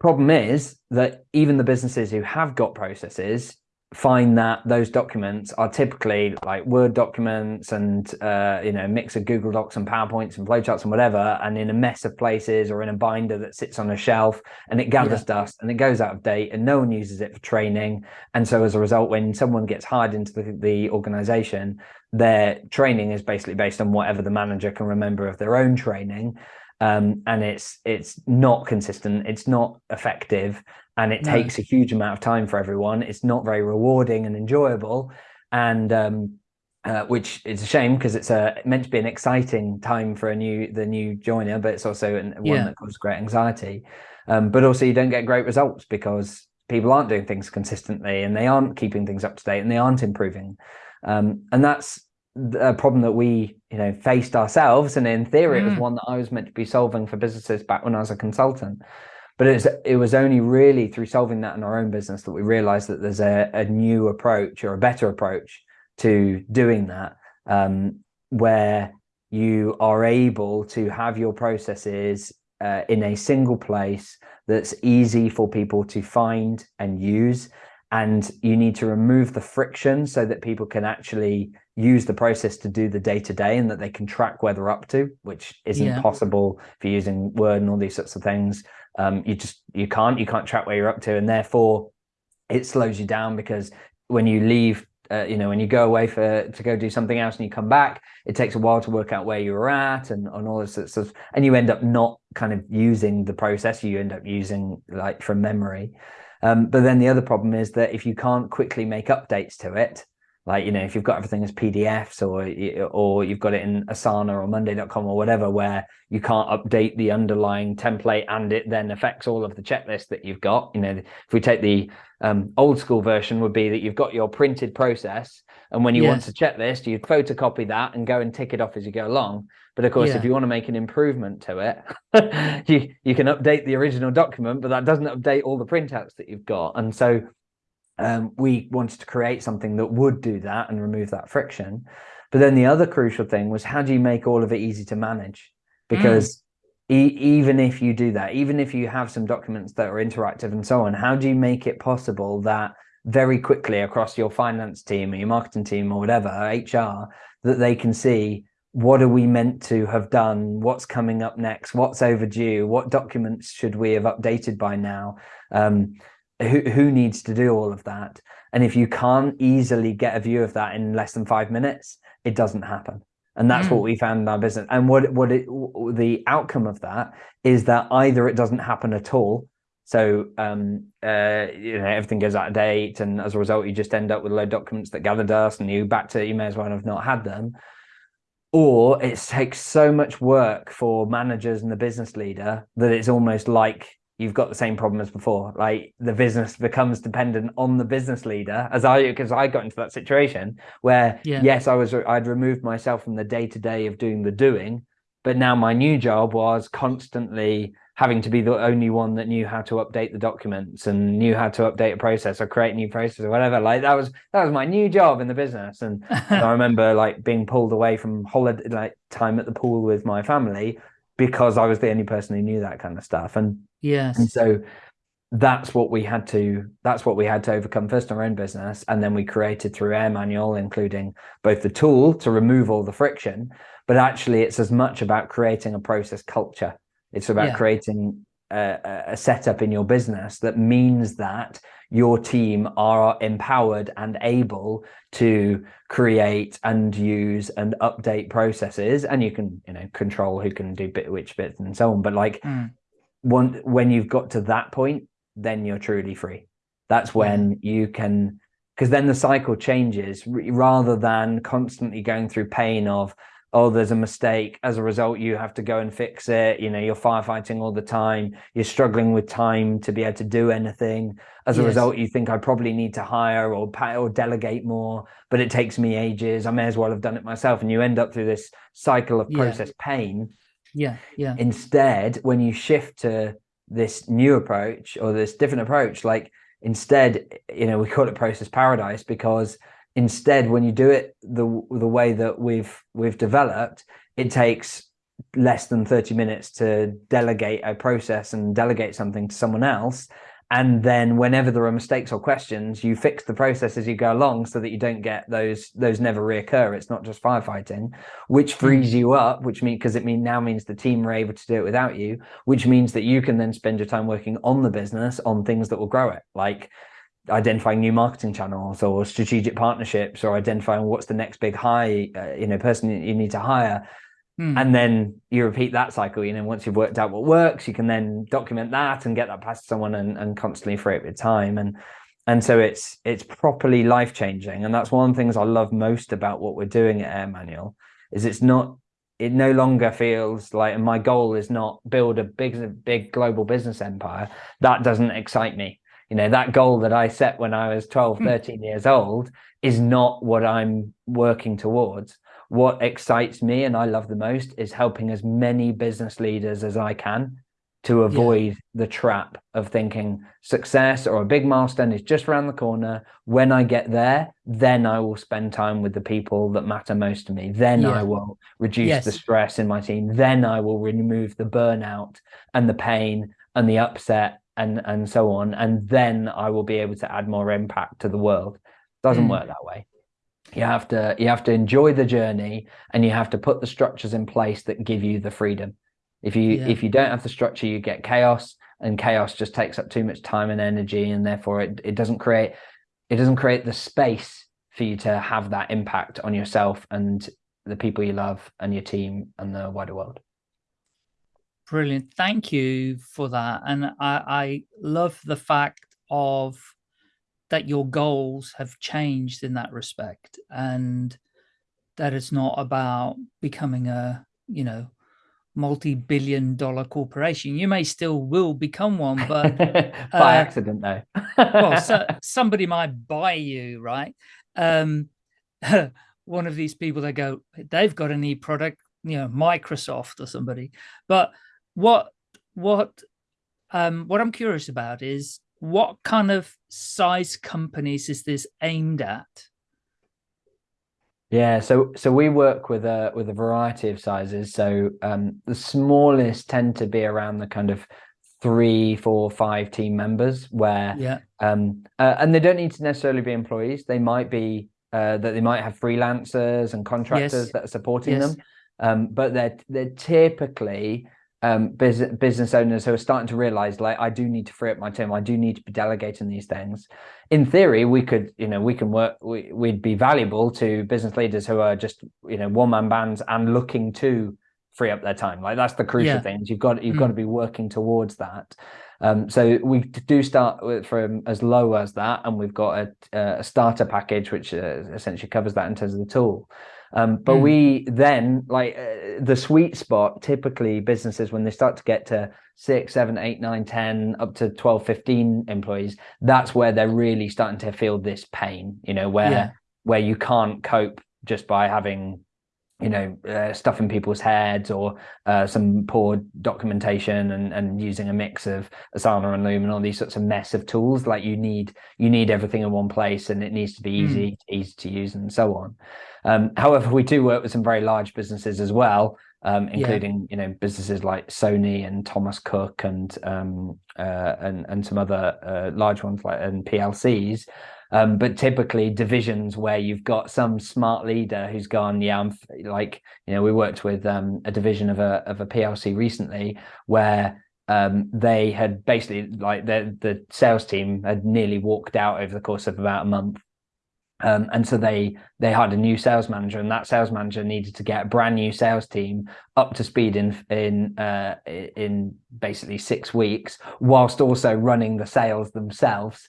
Problem is that even the businesses who have got processes find that those documents are typically like Word documents and uh, you know mix of Google Docs and PowerPoints and flowcharts and whatever, and in a mess of places or in a binder that sits on a shelf and it gathers yeah. dust and it goes out of date and no one uses it for training. And so as a result, when someone gets hired into the, the organization, their training is basically based on whatever the manager can remember of their own training. Um, and it's it's not consistent, it's not effective, and it no. takes a huge amount of time for everyone. It's not very rewarding and enjoyable, and um, uh, which is a shame because it's a meant to be an exciting time for a new the new joiner, but it's also an, one yeah. that causes great anxiety. Um, but also, you don't get great results because people aren't doing things consistently and they aren't keeping things up to date and they aren't improving. Um, and that's a problem that we you know faced ourselves and in theory mm. it was mm. one that i was meant to be solving for businesses back when i was a consultant but it was, it was only really through solving that in our own business that we realized that there's a, a new approach or a better approach to doing that um, where you are able to have your processes uh, in a single place that's easy for people to find and use and you need to remove the friction so that people can actually use the process to do the day to day and that they can track where they're up to which isn't yeah. possible if you're using word and all these sorts of things. Um, you just you can't you can't track where you're up to. And therefore it slows you down because when you leave uh, you know when you go away for to go do something else and you come back it takes a while to work out where you were at and, and all this sort of stuff and you end up not kind of using the process. You end up using like from memory. Um, but then the other problem is that if you can't quickly make updates to it like you know if you've got everything as pdfs or or you've got it in asana or monday.com or whatever where you can't update the underlying template and it then affects all of the checklist that you've got you know if we take the um, old school version would be that you've got your printed process and when you yes. want a checklist you photocopy that and go and tick it off as you go along but of course yeah. if you want to make an improvement to it you you can update the original document but that doesn't update all the printouts that you've got and so um, we wanted to create something that would do that and remove that friction. But then the other crucial thing was how do you make all of it easy to manage? Because mm. e even if you do that, even if you have some documents that are interactive and so on, how do you make it possible that very quickly across your finance team or your marketing team or whatever, HR, that they can see what are we meant to have done? What's coming up next? What's overdue? What documents should we have updated by now? Um, who, who needs to do all of that? And if you can't easily get a view of that in less than five minutes, it doesn't happen. And that's mm. what we found in our business. And what what it, the outcome of that is that either it doesn't happen at all. So um, uh, you know everything goes out of date, and as a result, you just end up with a load of documents that gather dust, and you back to you may as well have not had them. Or it takes so much work for managers and the business leader that it's almost like you've got the same problem as before. Like the business becomes dependent on the business leader, as I because I got into that situation where yeah. yes, I was I'd removed myself from the day to day of doing the doing, but now my new job was constantly having to be the only one that knew how to update the documents and knew how to update a process or create a new process or whatever. Like that was that was my new job in the business. And I remember like being pulled away from holiday like time at the pool with my family because I was the only person who knew that kind of stuff. And yes, and so that's what we had to that's what we had to overcome first in our own business and then we created through AirManual including both the tool to remove all the friction but actually it's as much about creating a process culture it's about yeah. creating a, a setup in your business that means that your team are empowered and able to create and use and update processes. And you can you know control who can do bit which bits and so on. But like mm. one when you've got to that point then you're truly free. That's when you can because then the cycle changes rather than constantly going through pain of oh, there's a mistake. As a result, you have to go and fix it. You know, you're firefighting all the time. You're struggling with time to be able to do anything. As a yes. result, you think I probably need to hire or pay or delegate more, but it takes me ages. I may as well have done it myself. And you end up through this cycle of process yeah. pain. Yeah. Yeah. Instead, when you shift to this new approach or this different approach, like instead, you know, we call it process paradise because Instead, when you do it the the way that we've we've developed, it takes less than 30 minutes to delegate a process and delegate something to someone else. And then whenever there are mistakes or questions you fix the process as you go along so that you don't get those those never reoccur. It's not just firefighting which hmm. frees you up which means because it mean now means the team are able to do it without you which means that you can then spend your time working on the business on things that will grow it. Like identifying new marketing channels or strategic partnerships or identifying what's the next big high uh, you know person you need to hire Hmm. And then you repeat that cycle, you know, once you've worked out what works, you can then document that and get that past someone and, and constantly free up your time. And and so it's it's properly life changing. And that's one of the things I love most about what we're doing at AirManual is it's not it no longer feels like and my goal is not build a big big global business empire. That doesn't excite me. You know, that goal that I set when I was 12, hmm. 13 years old is not what I'm working towards what excites me and I love the most is helping as many business leaders as I can to avoid yeah. the trap of thinking success or a big milestone is just around the corner. When I get there, then I will spend time with the people that matter most to me. Then yeah. I will reduce yes. the stress in my team. Then I will remove the burnout and the pain and the upset and and so on. And then I will be able to add more impact to the world. Doesn't mm. work that way you have to you have to enjoy the journey and you have to put the structures in place that give you the freedom if you yeah. if you don't have the structure you get chaos and chaos just takes up too much time and energy and therefore it, it doesn't create it doesn't create the space for you to have that impact on yourself and the people you love and your team and the wider world brilliant thank you for that and i i love the fact of that your goals have changed in that respect and that it's not about becoming a, you know, multi-billion dollar corporation. You may still will become one, but by uh, accident though. well, so, somebody might buy you, right? Um, one of these people that go, they've got an e-product, you know, Microsoft or somebody. But what, what, um, what I'm curious about is what kind of size companies is this aimed at? Yeah, so so we work with a with a variety of sizes. So um, the smallest tend to be around the kind of three, four, five team members, where yeah, um, uh, and they don't need to necessarily be employees. They might be uh, that they might have freelancers and contractors yes. that are supporting yes. them, um, but they're they're typically um, business business owners who are starting to realize like I do need to free up my time. I do need to be delegating these things. In theory, we could, you know, we can work. We, we'd be valuable to business leaders who are just, you know, one man bands and looking to free up their time. Like that's the crucial yeah. thing. You've got you've mm. got to be working towards that. Um, so we do start with from as low as that, and we've got a, a starter package which uh, essentially covers that in terms of the tool. Um, but mm. we then like uh, the sweet spot, typically businesses, when they start to get to six, seven, eight, nine, 10, up to 12, 15 employees, that's where they're really starting to feel this pain, you know, where, yeah. where you can't cope just by having you know, uh, stuff in people's heads or uh, some poor documentation and, and using a mix of Asana and Loom and all these sorts of mess of tools. Like you need you need everything in one place and it needs to be easy, mm. easy to use and so on. Um, however, we do work with some very large businesses as well, um, including yeah. you know businesses like Sony and Thomas Cook and um, uh, and and some other uh, large ones like and PLCs. Um, but typically divisions where you've got some smart leader who's gone, yeah, I'm like, you know, we worked with um, a division of a of a PLC recently where um, they had basically like the the sales team had nearly walked out over the course of about a month um, and so they they hired a new sales manager, and that sales manager needed to get a brand new sales team up to speed in in uh, in basically six weeks, whilst also running the sales themselves,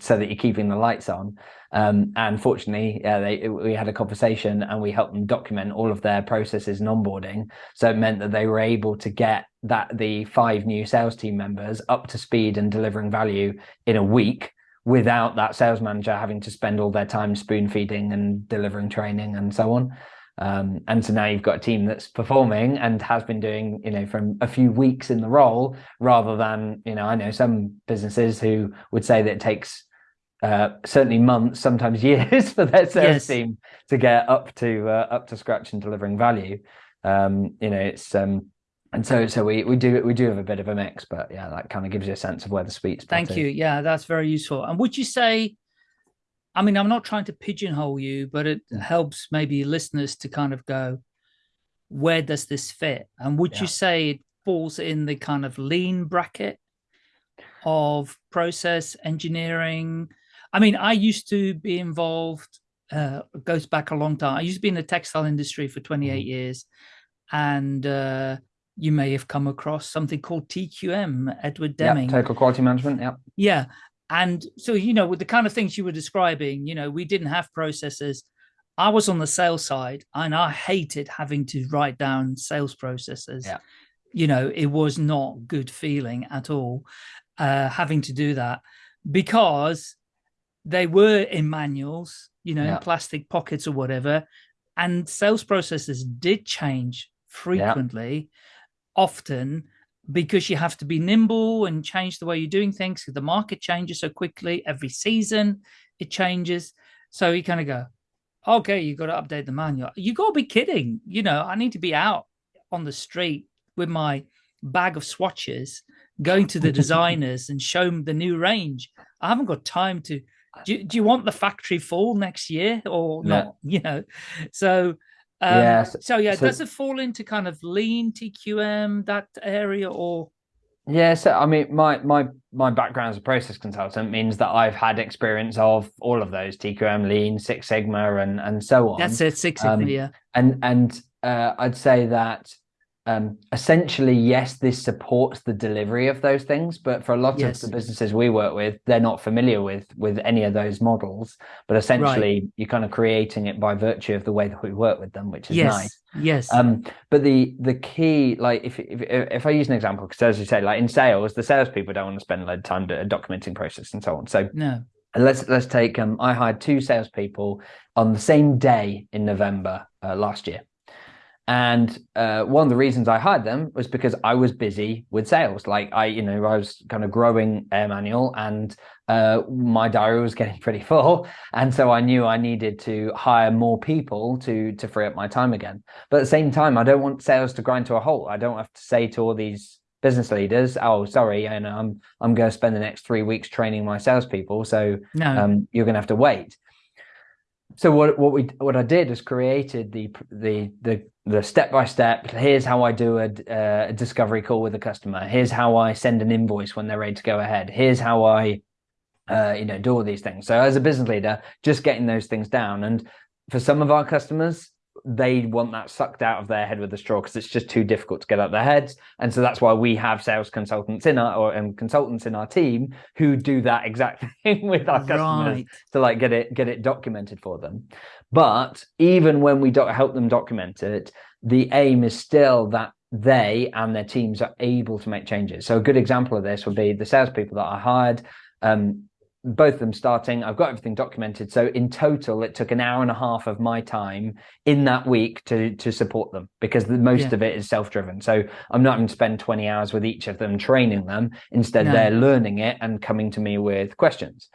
so that you're keeping the lights on. Um, and fortunately, uh, they, we had a conversation, and we helped them document all of their processes and onboarding. So it meant that they were able to get that the five new sales team members up to speed and delivering value in a week without that sales manager having to spend all their time spoon feeding and delivering training and so on. Um, and so now you've got a team that's performing and has been doing, you know, from a few weeks in the role rather than, you know, I know some businesses who would say that it takes uh, certainly months, sometimes years for their sales yes. team to get up to uh, up to scratch and delivering value. Um, you know, it's um, and so so we we do we do have a bit of a mix but yeah that kind of gives you a sense of where the sweet spot thank is. you yeah that's very useful and would you say i mean i'm not trying to pigeonhole you but it Mm. helps maybe listeners to kind of go where does this fit and would Yeah. you say it falls in the kind of lean bracket of process engineering i mean i used to be involved uh goes back a long time i used to be in the textile industry for 28 Mhm. years and uh you may have come across something called tqm edward yeah deming total quality management yeah yeah. And so, you know, with the kind of things you were describing, you know, we didn't have processes. I was on the sales side and I hated having to write down sales processes. Yeah. You know, it was not good feeling at all, uh, having to do that because they were in manuals, you know, Yeah. in plastic pockets or whatever. And sales processes did change frequently, often because you have to be nimble and change the way you're doing things. 'cause The market changes so quickly every season, it changes. So you kind of go, okay, you got to update the manual. You got to be kidding. You know, I need to be out on the street with my bag of swatches, going to the designers and show them the new range. I haven't got time to. Do, you- do you want the factory full next year or Yeah. not? You know, so um, Yeah, so- yeah, so- does it fall into kind of lean TQM that area or Yeah, so I mean, my my my background as a process consultant means that I've had experience of all of those TQM, Lean, Six Sigma, and and so on. that's it, Six um, Sigma, yeah. and and uh, I'd say that um, essentially, yes, this supports the delivery of those things, but for a lot Yes. of the businesses we work with, they're not familiar with with any of those models. But essentially, you're kind of creating it by virtue of the way that we work with them, which is Yes, nice. yes, Um, but the the key, like if if if I use an example, because as you say, like in sales, the salespeople don't want to spend a lot of time do- documenting process and so on. So no, let's let's take um, I hired two salespeople on the same day in November uh, last year, and uh, one of the reasons I hired them was because I was busy with sales. Like I, you know, I was kind of growing AirManual, and uh, my diary was getting pretty full, and so I knew I needed to hire more people to to free up my time again. But at the same time, I don't want sales to grind to a halt. I don't have to say to all these business leaders, "Oh, sorry, know, I'm I'm going to spend the next three weeks training my salespeople, so no, um, you're going to have to wait." So what what we what I did is created the the the the step by step. Here's how I do a, uh, a discovery call with a customer. Here's how I send an invoice when they're ready to go ahead. Here's how I uh, you know do all these things. So as a business leader, just getting those things down. And for some of our customers, they want that sucked out of their head with a straw because it's just too difficult to get out their heads. And so that's why we have sales consultants in our or um, consultants in our team who do that exact thing with our customers right, to like get it get it documented for them. But even when we do help them document it, the aim is still that they and their teams are able to make changes. So a good example of this would be the salespeople that I hired. Um, both of them starting, I've got everything documented. So in total, it took an hour and a half of my time in that week to to support them because the, most Yeah. of it is self-driven. So I'm not going to spend 20 hours with each of them training them. Instead, No. they're learning it and coming to me with questions.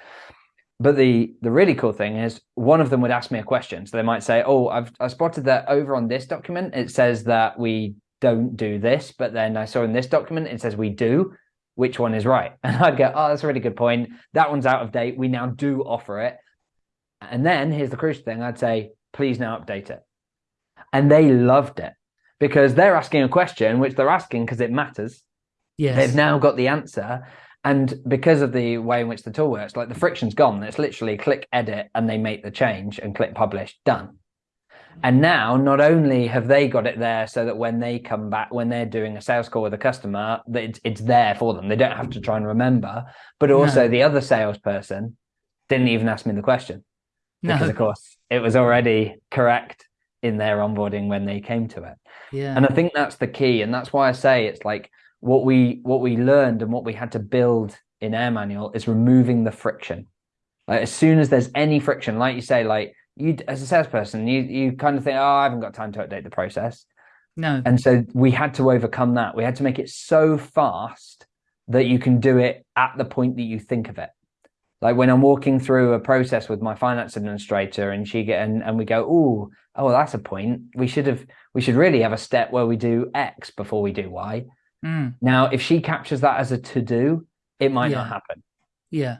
But the the really cool thing is one of them would ask me a question. So they might say, "Oh, I've I spotted that over on this document it says that we don't do this, but then I saw in this document it says we do. Which one is right?" And I'd go, "Oh, that's a really good point. That one's out of date. We now do offer it." And then here's the crucial thing: I'd say, "Please now update it." And they loved it because they're asking a question which they're asking because it matters yes, they've now got the answer and because of the way in which the tool works like the friction's gone. It's literally click edit and they make the change and click publish. Done. And now not only have they got it there so that when they come back when they're doing a sales call with a customer that it's, it's there for them. They don't have to try and remember. But also No. the other salesperson didn't even ask me the question. Because no, of course it was already correct in their onboarding when they came to it. Yeah, and i think that's the key. And that's why i say it's like what we what we learned and what we had to build in AirManual is removing the friction. Like as soon as there's any friction like you say like you as a salesperson you you kind of think oh i haven't got time to update the process. No, and so we had to overcome that. We had to make it so fast that you can do it at the point that you think of it. Like when I'm walking through a process with my finance administrator and she get and, and we go, oh, oh, that's a point. We should have we should really have a step where we do X before we do Y. Mm. Now, if she captures that as a to do, it might Yeah. not happen. Yeah.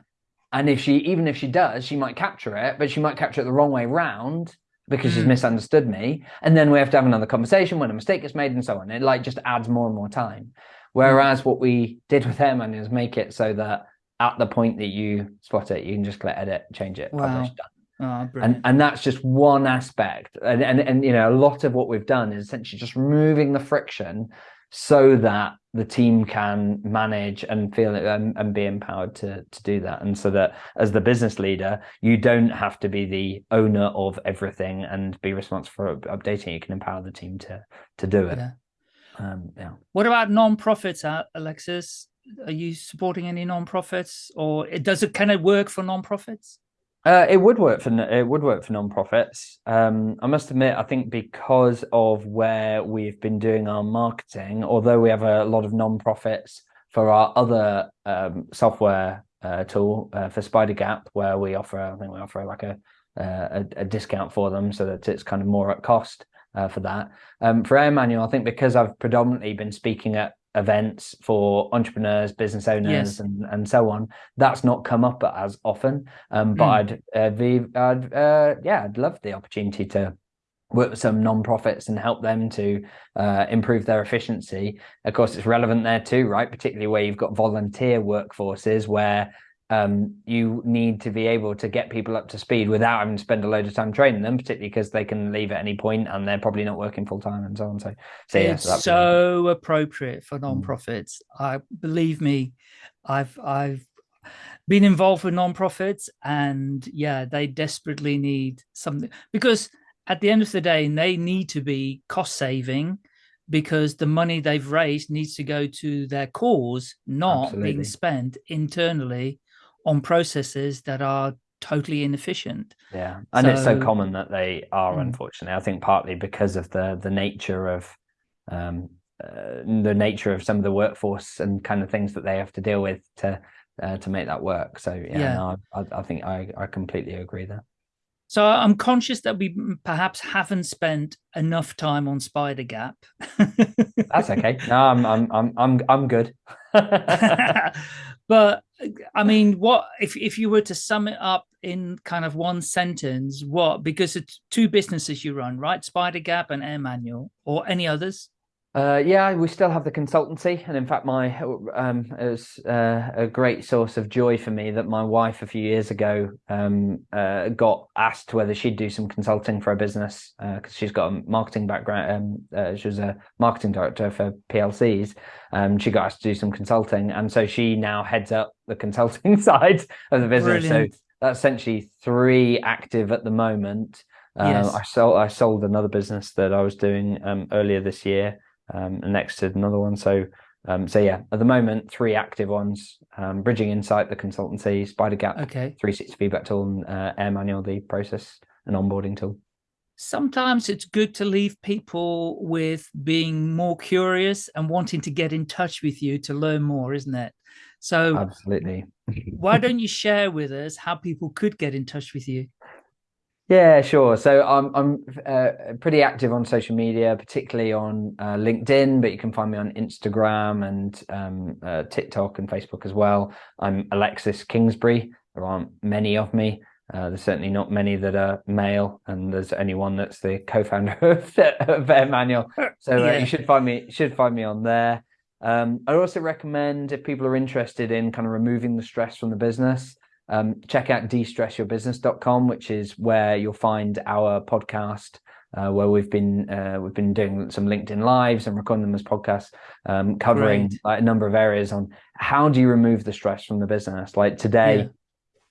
And if she even if she does, she might capture it, but she might capture it the wrong way round because she's Mm. misunderstood me. And then we have to have another conversation when a mistake is made and so on. It like just adds more and more time. Whereas what we did with AirManual is make it so that at the point that you spot it, you can just click edit, change it, publish, Wow. done. Oh. And and that's just one aspect. And, and and you know, a lot of what we've done is essentially just removing the friction so that the team can manage and feel it and, and be empowered to to do that. And so that as the business leader, you don't have to be the owner of everything and be responsible for updating. You can empower the team to to do it. Yeah. Um, yeah. What about non-profits, uh, Alexis? Are you supporting any non-profits, or it does it kind of work for non-profits? Uh, it would work for it would work for non-profits. Um, I must admit, I think because of where we've been doing our marketing, although we have a lot of non-profits for our other um, software uh, tool uh, for Spidergap, where we offer, I think we offer like a uh, a, a discount for them, so that it's kind of more at cost uh, for that. Um, for AirManual, I think because I've predominantly been speaking at events for entrepreneurs, business owners, Yes. and and so on, that's not come up as often. Um, but Mm. I'd uh, be, I'd uh, yeah, I'd love the opportunity to work with some non-profits and help them to uh, improve their efficiency. Of course, it's relevant there too, right? Particularly where you've got volunteer workforces where um, you need to be able to get people up to speed without having to spend a load of time training them, particularly because they can leave at any point and they're probably not working full time and so on. So, so yeah, it's so so appropriate Mm. for non-profits. I believe me, I've I've been involved with non-profits, and yeah, they desperately need something because at the end of the day, they need to be cost saving because the money they've raised needs to go to their cause, not Absolutely. being spent internally on processes that are totally inefficient. Yeah, and it's so So- common that they are, Mm. unfortunately. I think partly because of the the nature of um, uh, the nature of some of the workforce and kind of things that they have to deal with to uh, to make that work. So yeah, Yeah. no, I, I think I I completely agree there. So I'm conscious that we perhaps haven't spent enough time on Spidergap. That's okay. No, I'm I'm I'm I'm I'm good. but I mean, what if if you were to sum it up in kind of one sentence? What because it's two businesses you run, right? Spidergap and AirManual, or any others? Uh, yeah, we still have the consultancy, and in fact, my um, it was uh, a great source of joy for me that my wife a few years ago um, uh, got asked whether she'd do some consulting for a business because she's got a marketing background. Um, uh, she was a marketing director for PLCs. Um, she got asked to do some consulting, and so she now heads up the consulting side of the business. Brilliant. So that's essentially three active at the moment. Uh, Yes. I sold I sold another business that I was doing um, earlier this year um, and exited another one. So, um, so yeah, at the moment, three active ones: um, Bridging Insight, the consultancy, Spidergap, Okay. 360 feedback tool, and uh, AirManual, the process and onboarding tool. Sometimes it's good to leave people with being more curious and wanting to get in touch with you to learn more, isn't it? So Absolutely. why don't you share with us how people could get in touch with you? Yeah, sure. So I'm I'm uh, pretty active on social media, particularly on uh, LinkedIn, but you can find me on Instagram and um, uh, TikTok and Facebook as well. I'm Alexis Kingsbury. There aren't many of me. Uh, there's certainly not many that are male, and there's only one that's the co-founder of, of AirManual. So uh, Yeah. you should find me should find me on there. Um, I also recommend if people are interested in kind of removing the stress from the business, um, check out destressyourbusiness.com, which is where you'll find our podcast, uh, where we've been uh, we've been doing some LinkedIn lives and recording them as podcasts, um, covering like, a number of areas on how do you remove the stress from the business. Like today,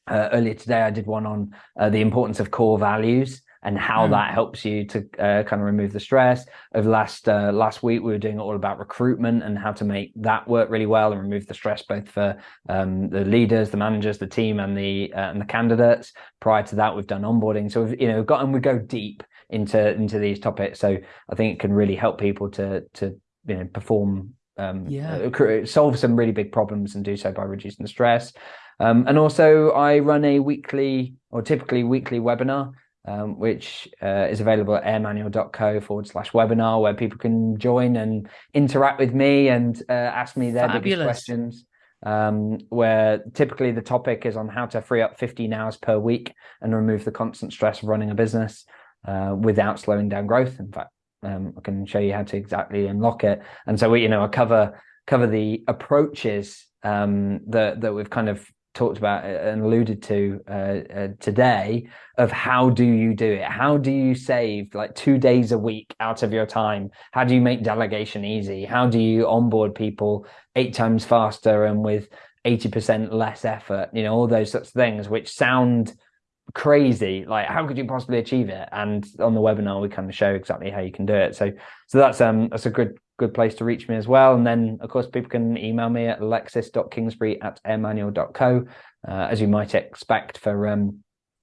uh, earlier today, I did one on uh, the importance of core values and how Mm. that helps you to uh, kind of remove the stress. Of last uh, last week, we were doing all about recruitment and how to make that work really well and remove the stress both for um, the leaders, the managers, the team, and the uh, and the candidates. Prior to that, we've done onboarding, so we've you know got and we go deep into into these topics. So I think it can really help people to to you know perform um, Yeah. uh, solve some really big problems and do so by reducing the stress. Um, and also, I run a weekly or typically weekly webinar, um, which uh, is available at airmanual.co forward slash webinar, where people can join and interact with me and uh, ask me their biggest questions. Um, where typically the topic is on how to free up 15 hours per week and remove the constant stress of running a business uh, without slowing down growth. In fact, um, I can show you how to exactly unlock it. And so we, you know, I cover cover the approaches um, that that we've kind of talked about and alluded to uh, uh, today of how do you do it? How do you save like two days a week out of your time? How do you make delegation easy? How do you onboard people eight times faster and with 80% less effort? You know, all those sorts of things which sound crazy like how could you possibly achieve it and on the webinar we kind of show exactly how you can do it so so that's um that's a good good place to reach me as well and then of course people can email me at alexis.kingsbury at airmanual.co uh, as you might expect for um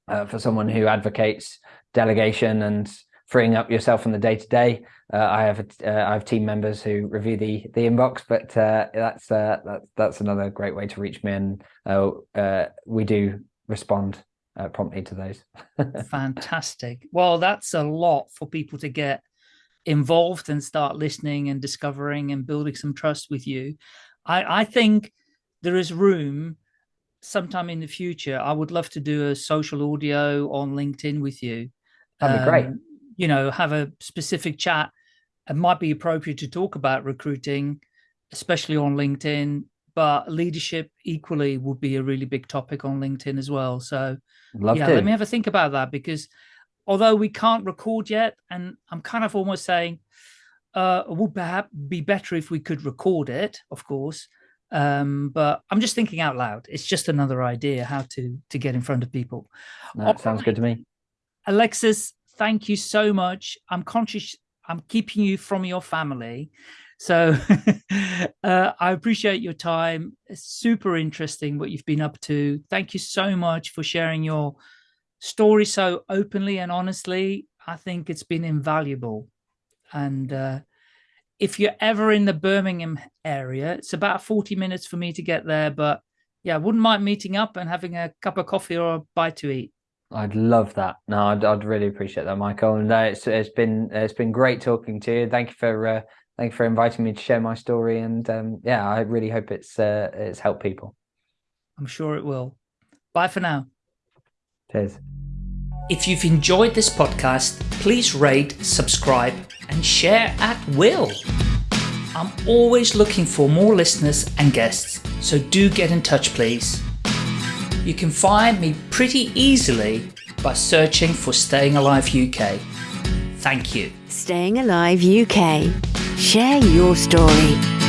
uh, for someone who advocates delegation and freeing up yourself from the day to day i have uh, i have team members who review the the inbox but uh, that's uh that's that's another great way to reach me and uh, uh we do respond uh, promptly to those. Fantastic. Well, that's a lot for people to get involved and start listening and discovering and building some trust with you. I, I think there is room sometime in the future. I would love to do a social audio on LinkedIn with you. That'd be great. Um, You know, have a specific chat. It might be appropriate to talk about recruiting, especially on LinkedIn, but leadership equally would be a really big topic on LinkedIn as well. So Love yeah, to. let me have a think about that because although we can't record yet, and I'm kind of almost saying uh, it would perhaps be better if we could record it, of course. Um, but I'm just thinking out loud. It's just another idea how to to get in front of people. that sounds good to me. Alexis, thank you so much. I'm conscious I'm keeping you from your family. So uh, I appreciate your time. It's super interesting what you've been up to. Thank you so much for sharing your story so openly and honestly. I think it's been invaluable. And uh, if you're ever in the Birmingham area, it's about 40 minutes for me to get there. But yeah, I wouldn't mind meeting up and having a cup of coffee or a bite to eat. I'd love that. No, I'd, I'd really appreciate that, Michael. And uh, it's it's been it's been great talking to you. Thank you for uh, thank you for inviting me to share my story. And um, yeah, I really hope it's uh, it's helped people. I'm sure it will. Bye for now. Cheers. If you've enjoyed this podcast, please rate, subscribe, and share at will. I'm always looking for more listeners and guests, so do get in touch, please. You can find me pretty easily by searching for Staying Alive UK. Thank you. Staying Alive UK. Share your story.